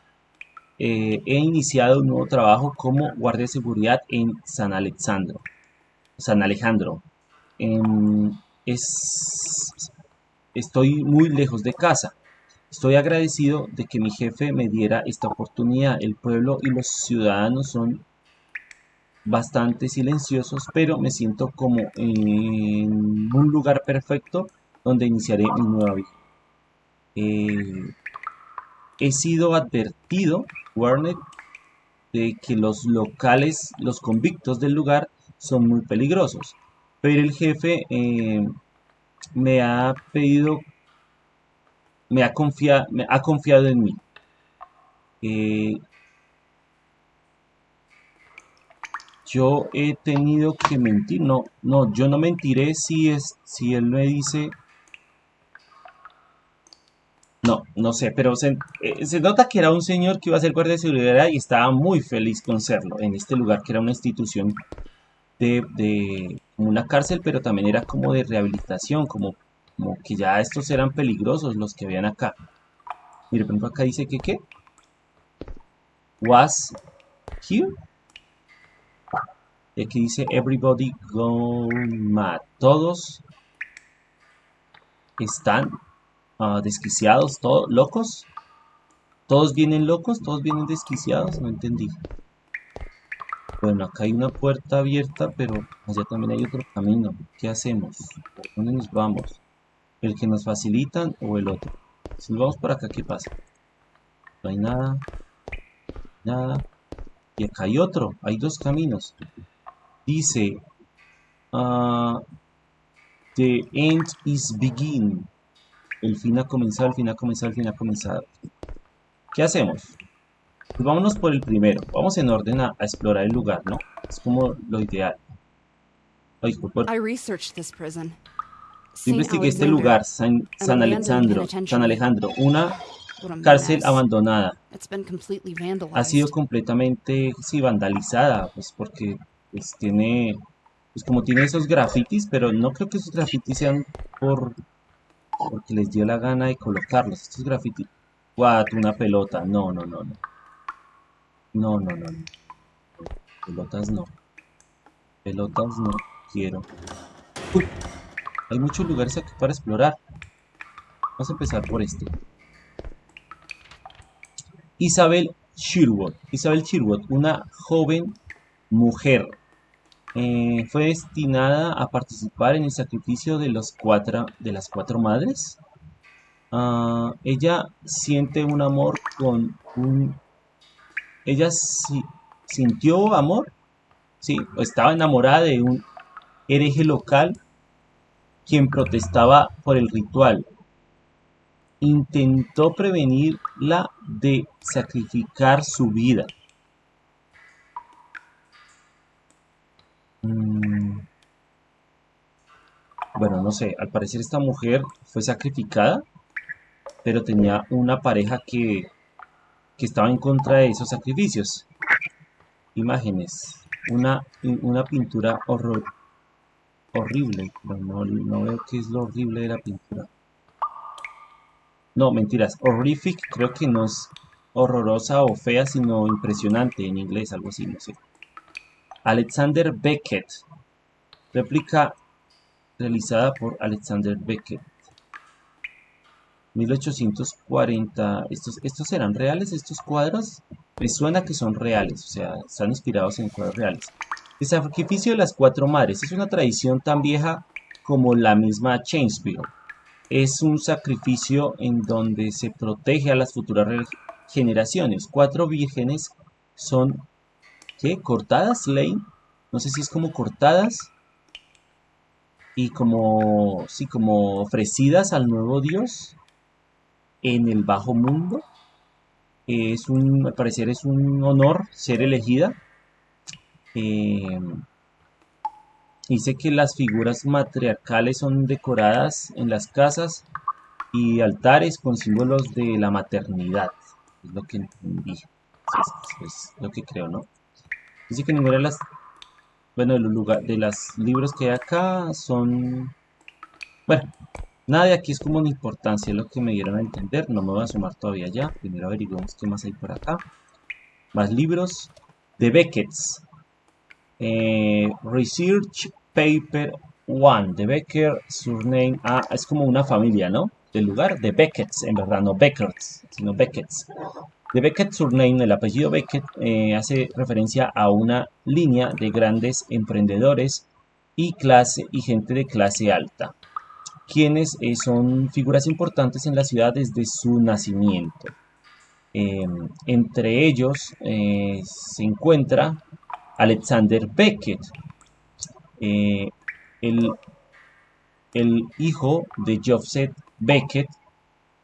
A: Eh, he iniciado un nuevo trabajo como guardia de seguridad en San Alexandro. San Alejandro. Em, es, estoy muy lejos de casa. Estoy agradecido de que mi jefe me diera esta oportunidad. El pueblo y los ciudadanos son bastante silenciosos, pero me siento como en un lugar perfecto donde iniciaré mi nueva vida. Eh, he sido advertido, Warner, de que los locales, los convictos del lugar, son muy peligrosos. Pero el jefe eh, me ha pedido, me ha ha confiado en mí. Eh, yo he tenido que mentir, no, no, yo no mentiré si es, si él me dice, no, no sé, pero se, eh, se nota que era un señor que iba a ser guardia de seguridad y estaba muy feliz con serlo en este lugar que era una institución de, una cárcel, pero también era como de rehabilitación, como, como que ya estos eran peligrosos los que habían acá. Mire, por ejemplo, acá dice que qué. Was here. Y aquí dice everybody gone mad. Todos están ah, desquiciados, todos locos. Todos vienen locos, todos vienen desquiciados, no entendí. Bueno, acá hay una puerta abierta, pero allá también hay otro camino. ¿Qué hacemos? ¿Por dónde nos vamos? ¿El que nos facilitan o el otro? Si nos vamos por acá, ¿qué pasa? No hay nada. Nada. Y acá hay otro. Hay dos caminos. Dice... ah, the end is begin. El fin ha comenzado, el fin ha comenzado, el fin ha comenzado. ¿Qué hacemos? Pues vámonos por el primero. Vamos en orden a, a explorar el lugar, ¿no? Es como lo ideal. Ay, por- por-
B: I researched this prison.
A: Yo investigué este lugar, San,
B: an
A: San Alejandro. San Alejandro, una cárcel abandonada. Ha sido completamente, sí, vandalizada, pues porque pues tiene, pues como tiene esos grafitis, pero no creo que esos grafitis sean por, porque les dio la gana de colocarlos. Estos grafitis, what, una pelota, no, no, no, no. No, no, no. Pelotas no. Pelotas no quiero. Uy, hay muchos lugares aquí para explorar. Vamos a empezar por este. Isabel Sherwood. Isabel Sherwood, una joven mujer. eh, fue destinada a participar en el sacrificio de, los cuatro, de las cuatro madres. Ah, ella siente un amor con un... Ella si- sintió amor, sí, estaba enamorada de un hereje local quien protestaba por el ritual. Intentó prevenirla de sacrificar su vida. Mm, Bueno, no sé, al parecer esta mujer fue sacrificada, pero tenía una pareja que, que estaba en contra de esos sacrificios. Imágenes, una, una pintura horror, horrible, no, no veo qué es lo horrible de la pintura. No, mentiras, horrific creo que no es horrorosa o fea, sino impresionante en inglés, algo así, no sé. Alexander Beckett, réplica realizada por Alexander Beckett. 1840. ¿Estos, ¿Estos serán reales, estos cuadros? Me suena que son reales, o sea, están inspirados en cuadros reales. El sacrificio de las cuatro madres es una tradición tan vieja como la misma Chainsville. Es un sacrificio en donde se protege a las futuras generaciones. Cuatro vírgenes son, ¿qué? ¿Cortadas, Lane? No sé si es como cortadas y como, sí, como ofrecidas al nuevo Dios en el bajo mundo. Es un, al parecer es un honor ser elegida. Eh, dice que las figuras matriarcales son decoradas en las casas y altares con símbolos de la maternidad. Es lo que entendí. Es, lo que creo, ¿no? Dice que ninguna de las, bueno, de los de los libros que hay acá son, bueno, nada de aquí es como una importancia, lo que me dieron a entender. No me voy a sumar todavía ya. Primero averiguamos qué más hay por acá. Más libros de Beckett's. Eh, Research Paper 1 de Becker, surname. Ah, es como una familia, ¿no? Del lugar de Beckett's, en verdad, no Beckett's, sino Beckett's. De Beckett surname, el apellido Beckett, eh, hace referencia a una línea de grandes emprendedores y clase y gente de clase alta, quienes eh, son figuras importantes en la ciudad desde su nacimiento. Eh, entre ellos eh, se encuentra Alexander Beckett. Eh, él el hijo de Joseph Beckett,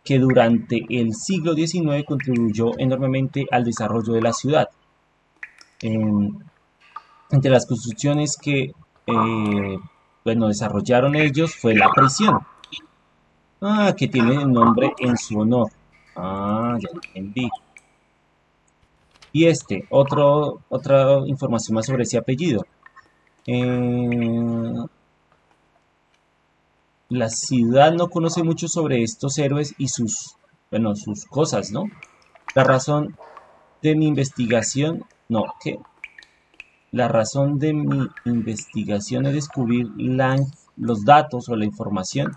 A: que durante el siglo XIX contribuyó enormemente al desarrollo de la ciudad. entre las construcciones que bueno, desarrollaron ellos fue la prisión. Ah, que tiene el nombre en su honor. Ah, ya entendí. Y este, otro, otra información más sobre ese apellido. Eh, la ciudad no conoce mucho sobre estos héroes y sus, bueno, sus cosas, ¿no? La razón de mi investigación, no, ¿qué? La razón de mi investigación es descubrir los datos o la información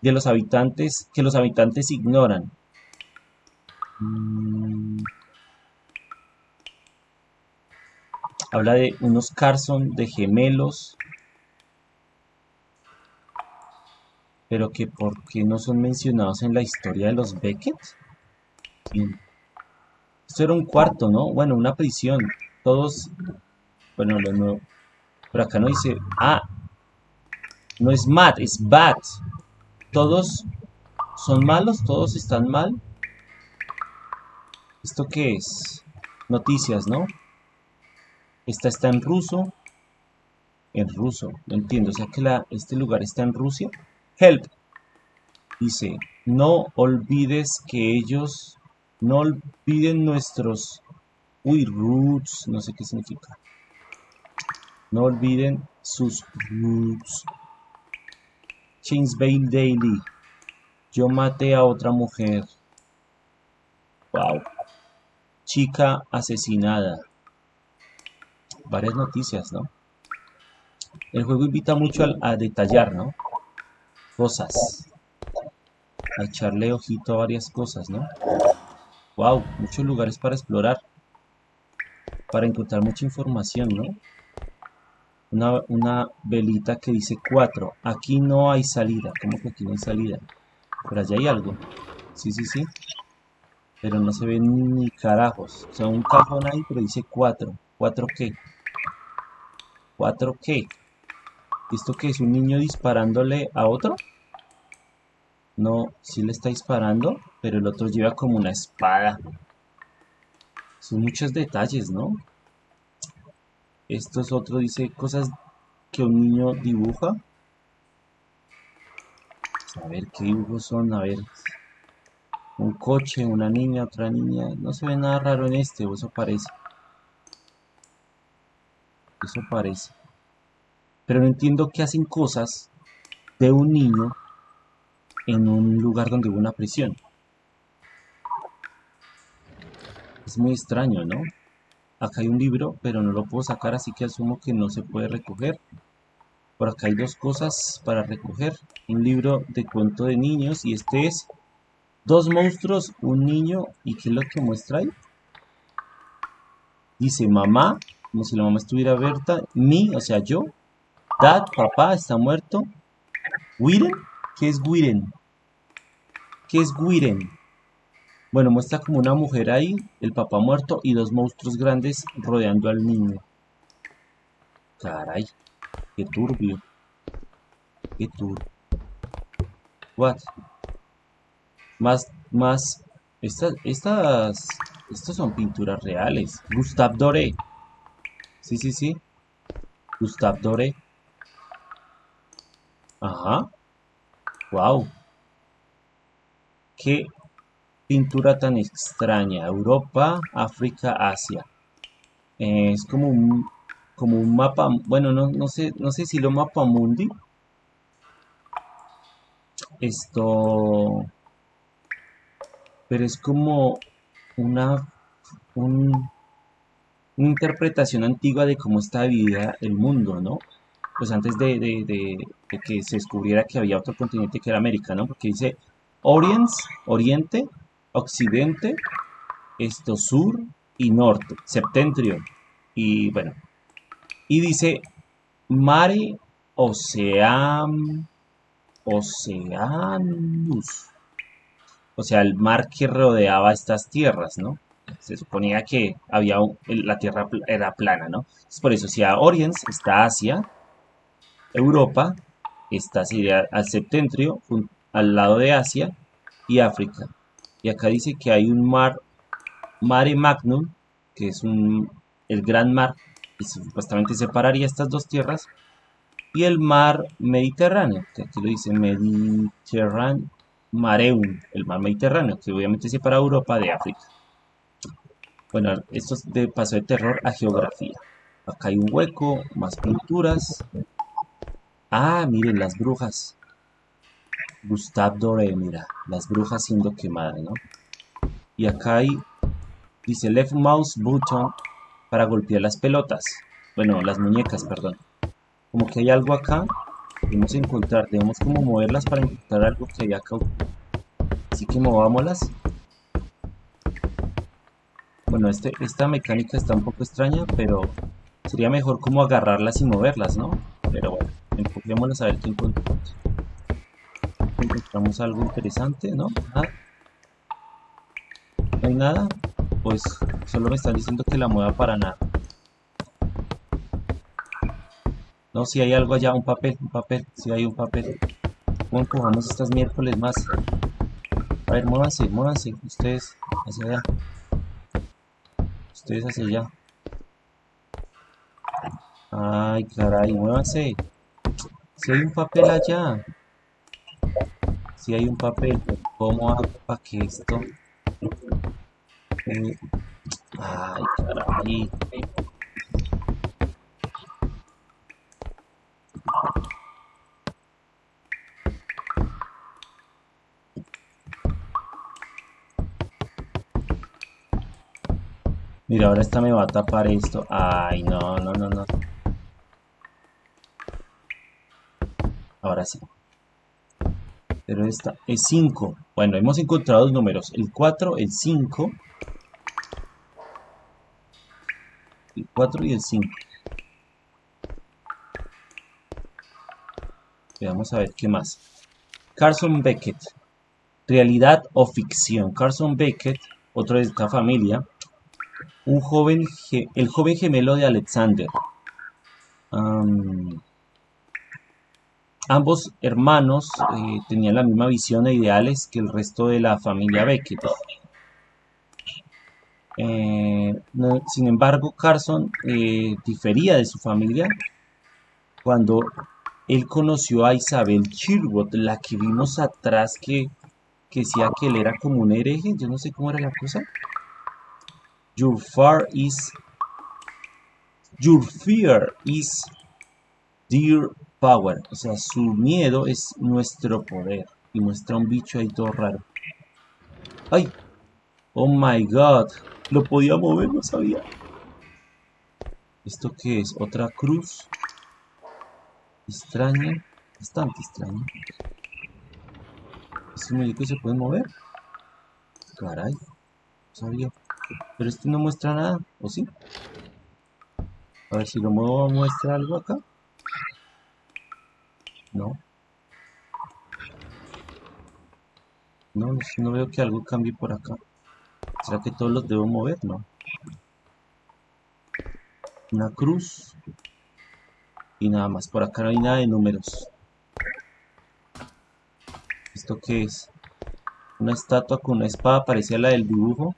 A: de los habitantes que los habitantes ignoran. Mm. Habla de unos Carson de gemelos. Pero que por qué no son mencionados en la historia de los Beckett. Esto era un cuarto, ¿no? Bueno, una prisión. Todos... Bueno, lo nuevo. Pero acá no dice... Ah. No es Matt, es Bat. Todos son malos, todos están mal. ¿Esto qué es? Noticias, ¿no? Esta está en ruso. En ruso, no entiendo. O sea que la, este lugar está en Rusia. Help. Dice, no olvides que ellos, no olviden nuestros, uy, roots, no sé qué significa. No olviden sus roots. Bale Daily. Yo maté a otra mujer. Wow. Chica asesinada varias noticias, ¿no? El juego invita mucho a, detallar, ¿no? Cosas. A echarle ojito a varias cosas, ¿no? Wow, muchos lugares para explorar. Para encontrar mucha información, ¿no? Una, una velita que dice 4. Aquí no hay salida. ¿Cómo que aquí no hay salida? Por allá hay algo. Sí, sí, sí. Pero no se ve ni carajos. O sea, un cajón ahí, pero dice 4. ¿4 qué? ¿4 qué? ¿Esto qué es? ¿Un niño disparándole a otro? No, sí le está disparando, pero el otro lleva como una espada. Son muchos detalles, ¿no? Esto es otro, dice cosas que un niño dibuja. A ver qué dibujos son, a ver. Un coche, una niña, otra niña. No se ve nada raro en este, eso parece. Eso parece. Pero no entiendo qué hacen cosas de un niño en un lugar donde hubo una prisión. Es muy extraño, ¿no? Acá hay un libro, pero no lo puedo sacar, así que asumo que no se puede recoger. Por acá hay dos cosas para recoger. Un libro de cuento de niños y este es dos monstruos, un niño y ¿qué es lo que muestra ahí? Dice mamá como si la mamá estuviera abierta. Mi, o sea, yo. Dad, papá, está muerto. Wiren, ¿qué es Wiren? ¿Qué es Wiren? Bueno, muestra como una mujer ahí, el papá muerto y dos monstruos grandes rodeando al niño. Caray, qué turbio. Qué turbio. What? Más, más. Estas, estas, estas son pinturas reales. Gustave Doré. Sí, sí, sí. Gustave Doré. Ajá. Wow. Qué pintura tan extraña. Europa, África, Asia. es como un, como un mapa. Bueno, no, no sé, no sé si lo mapa mundi. Esto. Pero es como una un una interpretación antigua de cómo está dividida el mundo, ¿no? Pues antes de, que se descubriera que había otro continente que era América, ¿no? Porque dice Orient, Oriente, Occidente, esto Sur y Norte, Septentrion. Y bueno, y dice Mare Ocean, Oceanus. O sea, el mar que rodeaba estas tierras, ¿no? se suponía que había la Tierra era plana, ¿no? Es por eso, si a Oriens está Asia, Europa, sería al septentrio, al lado de Asia y África. Y acá dice que hay un mar, Mare Magnum, que es un, el gran mar, que supuestamente separaría estas dos tierras, y el mar Mediterráneo, que aquí lo dice Mediterráneo, Mareum, el mar Mediterráneo, que obviamente separa Europa de África. Bueno, esto es de paso de terror a geografía. Acá hay un hueco, más pinturas. Ah, miren, las brujas. Gustave Doré, mira, las brujas siendo quemadas, ¿no? Y acá hay, dice left mouse button para golpear las pelotas. Bueno, las muñecas, perdón. Como que hay algo acá. Debemos encontrar, debemos como moverlas para encontrar algo que hay acá. Así que movámoslas. Bueno, este, esta mecánica está un poco extraña, pero sería mejor como agarrarlas y moverlas, ¿no? Pero bueno, enfoquémoslas a ver qué encontramos. Encontramos algo interesante, ¿no? ¿Nada? ¿No hay nada? Pues solo me están diciendo que la mueva para nada. No, si hay algo allá, un papel, un papel, si hay un papel. ¿Cómo empujamos estas miércoles más? A ver, muévanse, muévanse, ustedes hacia allá. Ustedes hacia allá. Ay, caray, muévanse. Si hay un papel allá. Si hay un papel, ¿cómo hago para que esto... Eh, ay, caray. Mira, ahora esta me va a tapar esto. Ay, no, no, no, no. Ahora sí. Pero esta es 5. Bueno, hemos encontrado dos números. El 4, el 5. El 4 y el 5. Vamos a ver qué más. Carson Beckett. Realidad o ficción. Carson Beckett, otro de esta familia, un joven, el joven gemelo de Alexander. Ambos hermanos eh, tenían la misma visión e ideales que el resto de la familia Beckett. Eh, sin embargo, Carson eh, difería de su familia cuando él conoció a Isabel Chirwood, la que vimos atrás que, que decía que él era como un hereje, yo no sé cómo era la cosa. Your fear is Your fear is their power. O sea, su miedo es nuestro poder. Y muestra un bicho ahí todo raro. ¡Ay! ¡Oh my god! Lo podía mover, no sabía. ¿Esto qué es? ¿Otra cruz? Extraña. Bastante extraña. ¿Este muñeco se puede mover? Caray. No sabía. Pero este no muestra nada, ¿o sí? A ver si lo muevo, muestra algo acá. No. No, no veo que algo cambie por acá. ¿Será que todos los debo mover? No. Una cruz. Y nada más. Por acá no hay nada de números. ¿Esto qué es? Una estatua con una espada parecía la del dibujo.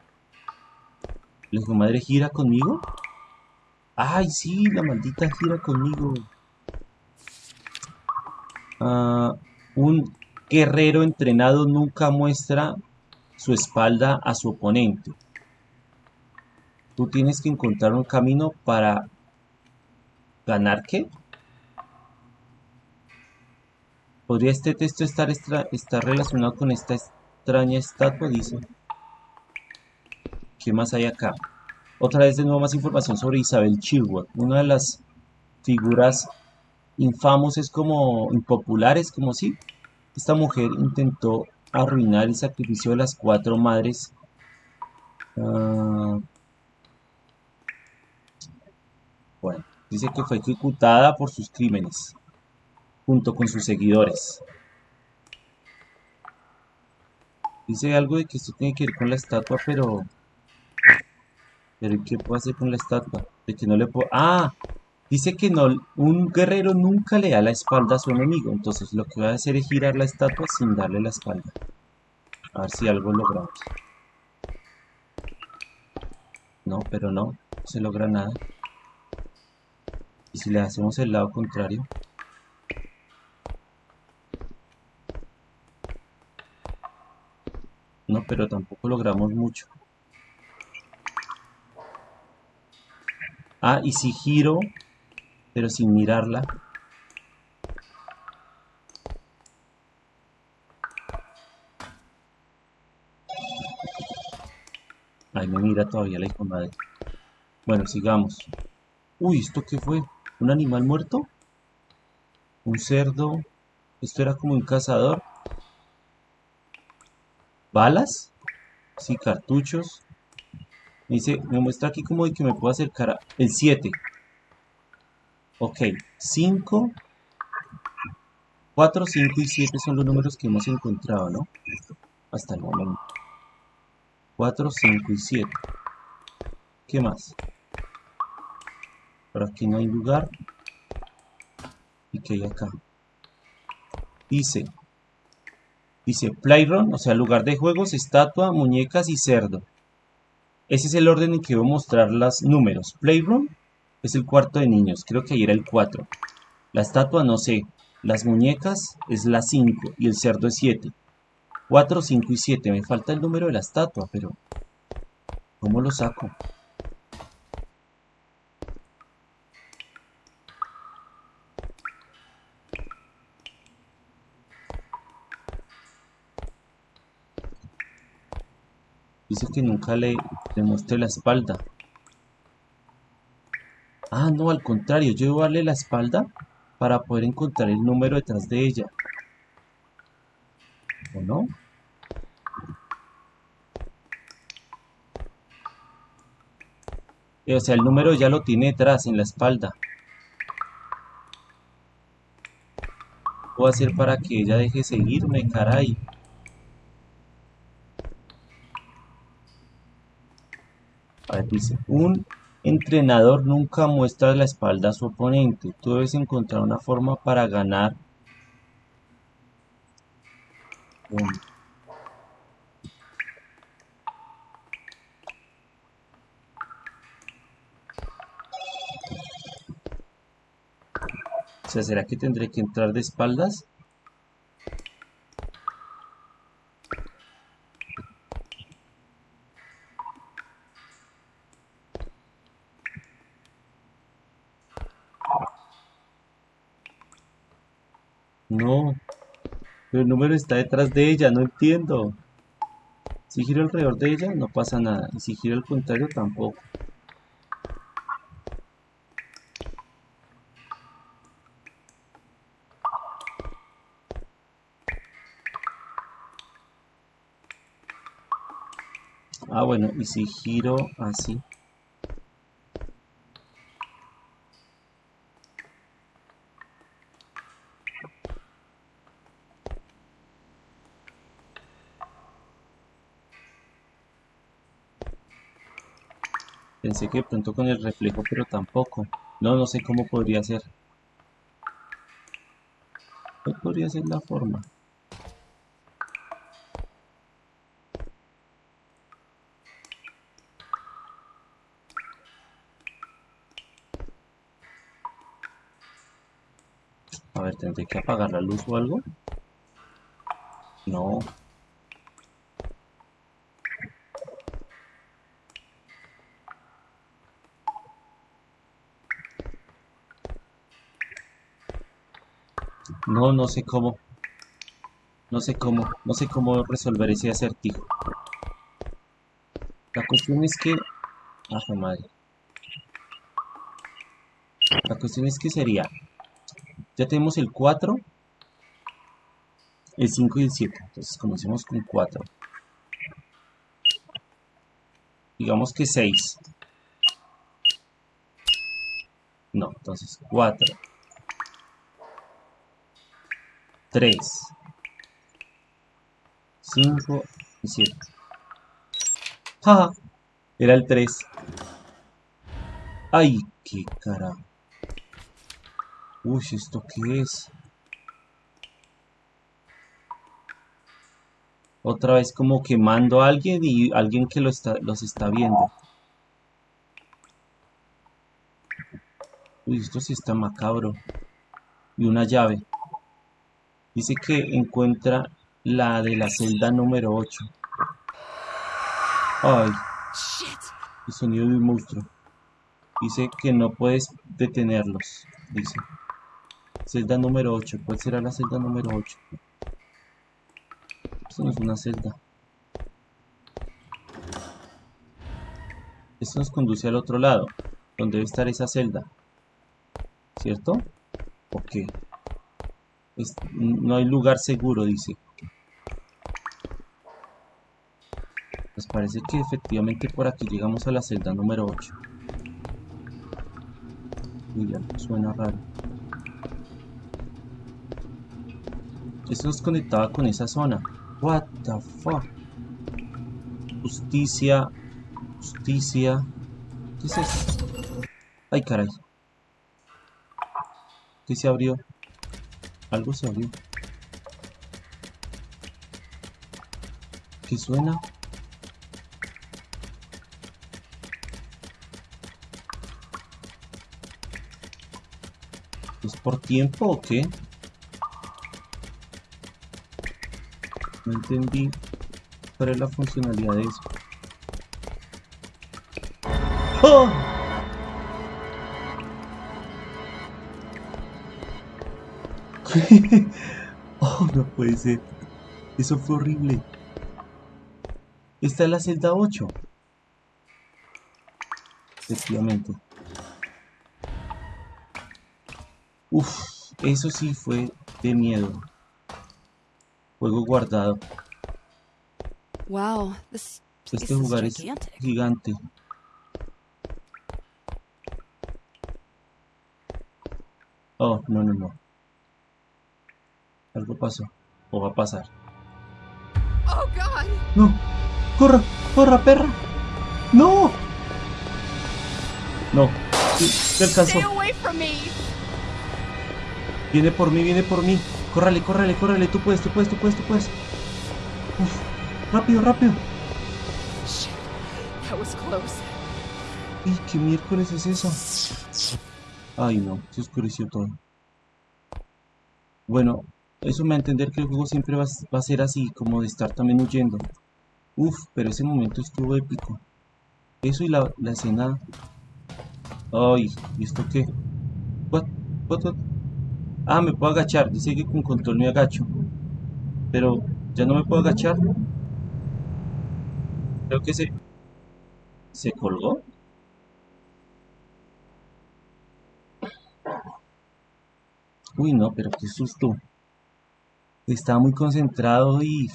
A: ¿La madre gira conmigo? ¡Ay, sí! La maldita gira conmigo. Ah, un guerrero entrenado nunca muestra su espalda a su oponente. Tú tienes que encontrar un camino para ganar qué? ¿Podría este texto estar, estar relacionado con esta extraña estatua? Dice. ¿Qué más hay acá? Otra vez de nuevo más información sobre Isabel Chilwell, una de las figuras infamosas como impopulares, como si esta mujer intentó arruinar el sacrificio de las cuatro madres ah, bueno, dice que fue ejecutada por sus crímenes junto con sus seguidores dice algo de que esto tiene que ver con la estatua pero pero ¿qué puedo hacer con la estatua? De que no le puedo... ¡Ah! Dice que no, un guerrero nunca le da la espalda a su enemigo, entonces lo que voy a hacer es girar la estatua sin darle la espalda. A ver si algo logramos. No, pero no, no se logra nada. Y si le hacemos el lado contrario. No, pero tampoco logramos mucho. Ah, y si giro, pero sin mirarla. Ay, me mira todavía la hijo madre. Bueno, sigamos. Uy, ¿esto qué fue? ¿Un animal muerto? ¿Un cerdo? ¿Esto era como un cazador? ¿Balas? Sí, cartuchos. Me dice, me muestra aquí como de que me puedo acercar a... El 7. Ok, 5, 4, 5 y 7 son los números que hemos encontrado, ¿no? Hasta el momento. 4, 5 y 7. ¿Qué más? Por aquí no hay lugar. ¿Y qué hay acá? Dice, dice Playroom, o sea, lugar de juegos, estatua, muñecas y cerdo. Ese es el orden en que voy a mostrar los números. Playroom es el cuarto de niños, creo que ahí era el 4. La estatua no sé. Las muñecas es la 5 y el cerdo es 7. 4, 5 y 7. Me falta el número de la estatua, pero... ¿Cómo lo saco? Dice que nunca le, le la espalda. Ah, no, al contrario, yo debo darle la espalda para poder encontrar el número detrás de ella. ¿O no? O sea, el número ya lo tiene detrás, en la espalda. ¿Qué puedo hacer para que ella deje seguirme, caray? A ver, dice, un entrenador nunca muestra la espalda a su oponente. Tú debes encontrar una forma para ganar. O sea, ¿será que tendré que entrar de espaldas? No. Pero el número está detrás de ella, no entiendo. Si giro alrededor de ella, no pasa nada. Y si giro al contrario, tampoco. Ah, bueno, y si giro así. Pensé que de pronto con el reflejo, pero tampoco. No, no sé cómo podría ser. ¿Cuál podría ser la forma? A ver, ¿tendré que apagar la luz o algo? No. No, no sé cómo. No sé cómo. No sé cómo resolver ese acertijo. La cuestión es que... Ah, madre. La cuestión es que sería... Ya tenemos el 4, el 5 y el 7. Entonces comencemos con 4. Digamos que 6. No, entonces 4. 3, 5 y 7. ¡Ja! Era el 3. ¡Ay, qué cara! Uy, ¿esto qué es? Otra vez como quemando a alguien y alguien que lo está, los está viendo. Uy, esto sí está macabro. Y una llave. Dice que encuentra la de la celda número 8. Ay, el sonido de un monstruo. Dice que no puedes detenerlos. Dice. Celda número 8. ¿Cuál será la celda número 8? Esto no es una celda. Esto nos conduce al otro lado, donde debe estar esa celda. ¿Cierto? ¿O qué? Es- no hay lugar seguro, dice. Pues parece que efectivamente por aquí llegamos a la celda número 8. Uy, algo suena raro. Esto nos conectaba con esa zona. What the fuck? Justicia. Justicia. ¿Qué es eso? Ay, caray. ¿Qué se abrió? Algo se abrió. ¿Qué suena? ¿Es por tiempo o qué? No entendí cuál es la funcionalidad de eso. ¡Oh! oh, no puede ser. Eso fue horrible. Esta es la celda 8. Efectivamente. Uf, eso sí fue de miedo. Juego guardado.
B: Wow, this
A: Este lugar es gigante. Oh, no, no, no. Algo pasó. O va a pasar.
B: Oh God!
A: No. Corra, corra, perra. No. No. Sí, te alcanzó. Viene por mí, viene por mí. Córrale, córrale, córrale. Tú puedes, tú puedes, tú puedes, tú puedes. Uf, rápido, rápido. Ay, ¿qué miércoles es eso? Ay, no, se oscureció todo. Bueno, eso me da a entender que el juego siempre va, va a ser así, como de estar también huyendo. Uf, pero ese momento estuvo épico. Eso y la, la escena... Ay, ¿y esto qué? What? Ah, me puedo agachar. Dice que con control me agacho. Pero, ¿ya no me puedo agachar? Creo que se... ¿Se colgó? Uy, no, pero qué susto. Estaba muy concentrado y...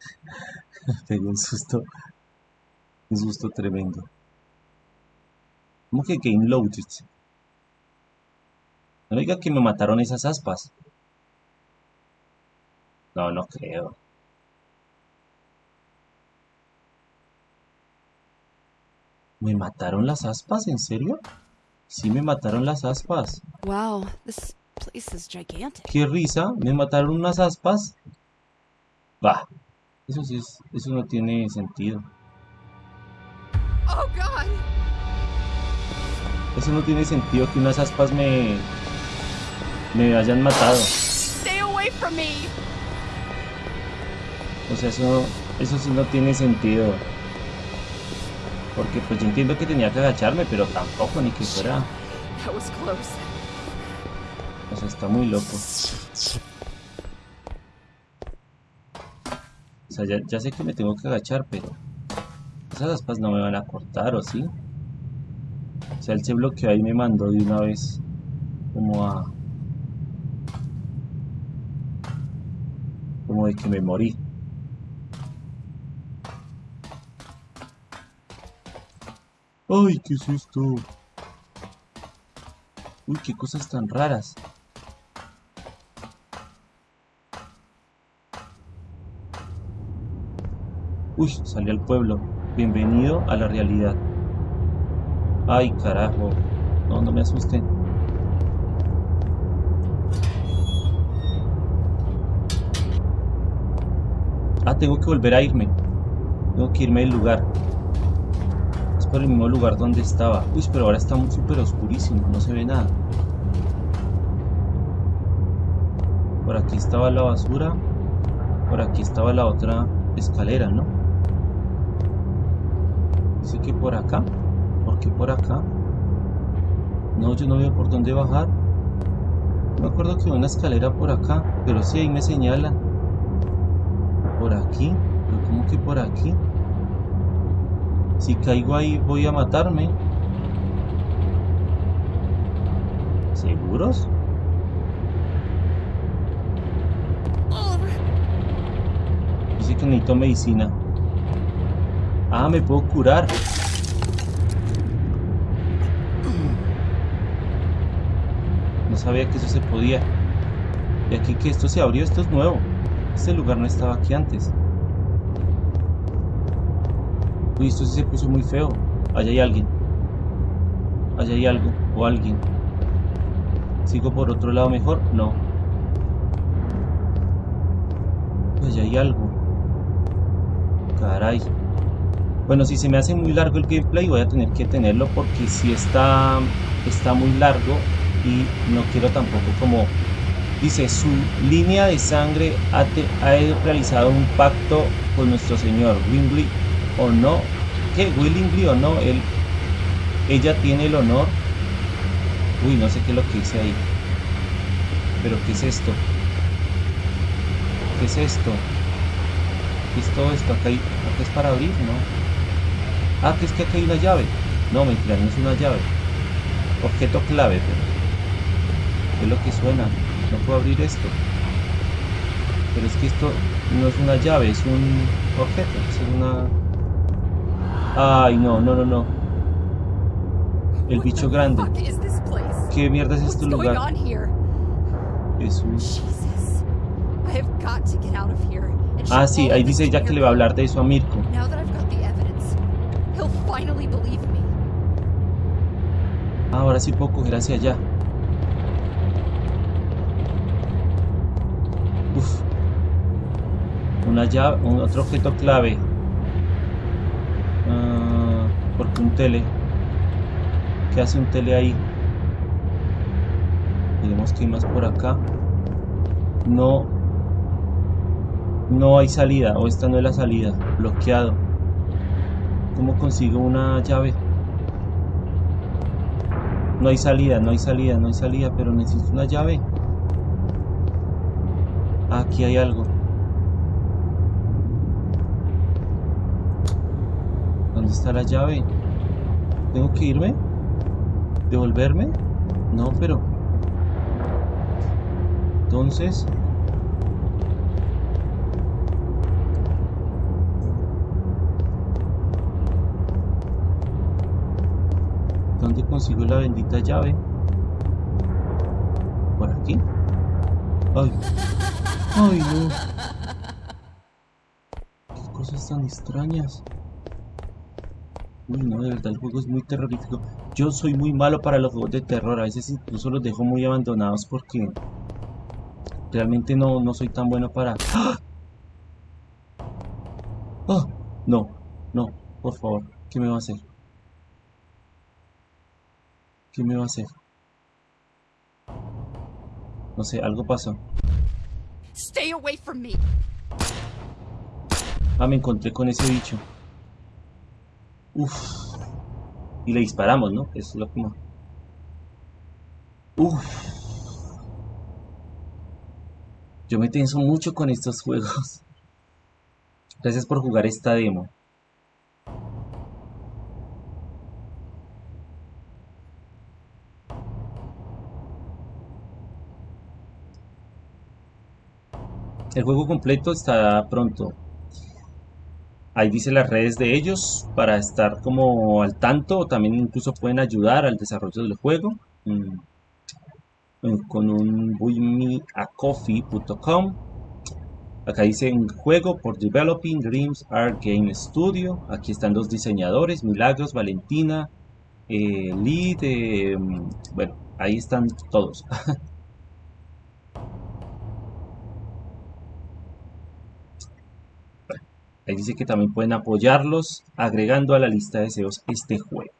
A: Pegó un susto. Un susto tremendo. ¿Cómo que Game Loaded? No diga que me mataron esas aspas. No, no creo. ¿Me mataron las aspas? ¿En serio? Sí, me mataron las aspas.
B: Wow.
A: Qué risa, me mataron unas aspas. Va, eso sí es, eso no tiene sentido.
B: Oh God!
A: Eso no tiene sentido que unas aspas me me hayan matado.
B: Stay away from me!
A: O sea, eso eso sí no tiene sentido. Porque pues yo entiendo que tenía que agacharme, pero tampoco ni que fuera,
B: That was close.
A: O sea, está muy loco. O sea, ya, ya sé que me tengo que agachar, pero esas aspas no me van a cortar, ¿o sí? O sea, él se bloqueó ahí y me mandó de una vez como a... Como de que me morí. ¡Ay, qué susto! Uy, qué cosas tan raras. Uy, salí al pueblo. Bienvenido a la realidad. Ay, carajo. No, no me asusten. Ah, tengo que volver a irme. Tengo que irme del lugar. Es por el mismo lugar donde estaba. Uy, pero ahora está súper oscurísimo. No se ve nada. Por aquí estaba la basura. Por aquí estaba la otra escalera, ¿no? Que por acá. ¿Por qué por acá? No, yo no veo por dónde bajar. Me acuerdo que una escalera por acá, pero sí ahí me señala. Por aquí, pero ¿cómo que por aquí? Si caigo ahí voy a matarme. ¿Seguros? Dice que necesito medicina. Ah, me puedo curar. Sabía que eso se podía. Y aquí que esto se abrió, esto es nuevo. Este lugar no estaba aquí antes. Uy, esto sí se puso muy feo. Allá hay alguien. Allá hay algo. O alguien. ¿Sigo por otro lado mejor? No. Allá hay algo. Caray. Bueno, si se me hace muy largo el gameplay voy a tener que tenerlo porque si está, está muy largo y no quiero tampoco como dice su línea de sangre ha, ha realizado un pacto con nuestro señor Wingley o no. Que willingly o no él ella tiene el honor. Uy no sé qué es lo que dice ahí. Pero qué es esto qué es esto qué es todo esto acá, hay, acá es para abrir no ah que es que acá hay una llave. No mentira no es una llave. Objeto clave pero es lo que suena. No puedo abrir esto. Pero es que esto no es una llave es un objeto es una ay no no no no. El bicho grande. qué mierda es este lugar Jesús. Ah sí ahí dice ya que le va a hablar de eso a Mirko. ahora sí puedo coger hacia allá Una llave, un otro objeto clave. Uh, porque un tele. ¿Qué hace un tele ahí? Tenemos que ir más por acá. No. No hay salida. O esta no es la salida. Bloqueado. ¿Cómo consigo una llave? No hay salida, no hay salida, no hay salida, pero necesito una llave. Aquí hay algo. ¿Dónde está la llave? ¿Tengo que irme? ¿Devolverme? No, pero... Entonces... ¿Dónde consigo la bendita llave? ¿Por aquí? ¡Ay! Ay, no. Qué cosas tan extrañas. Uy, no, de verdad el juego es muy terrorífico. Yo soy muy malo para los juegos de terror. A veces incluso los dejo muy abandonados porque realmente no, no soy tan bueno para... ¡Ah! ¡Ah! No, no, por favor. ¿Qué me va a hacer? ¿Qué me va a hacer? No sé, algo pasó.
B: Stay away from me.
A: Ah, me encontré con ese bicho. Uf. Y le disparamos, ¿no? Es lo que Uf. Yo me tenso mucho con estos juegos. Gracias por jugar esta demo. El juego completo está pronto. Ahí dice las redes de ellos para estar como al tanto. También incluso pueden ayudar al desarrollo del juego. Mm. Con un buymeacoffee.com. Acá dice juego por Developing Dreams Art Game Studio. Aquí están los diseñadores, Milagros, Valentina, eh, Lead, eh, bueno, ahí están todos. Ahí dice que también pueden apoyarlos agregando a la lista de deseos este juego.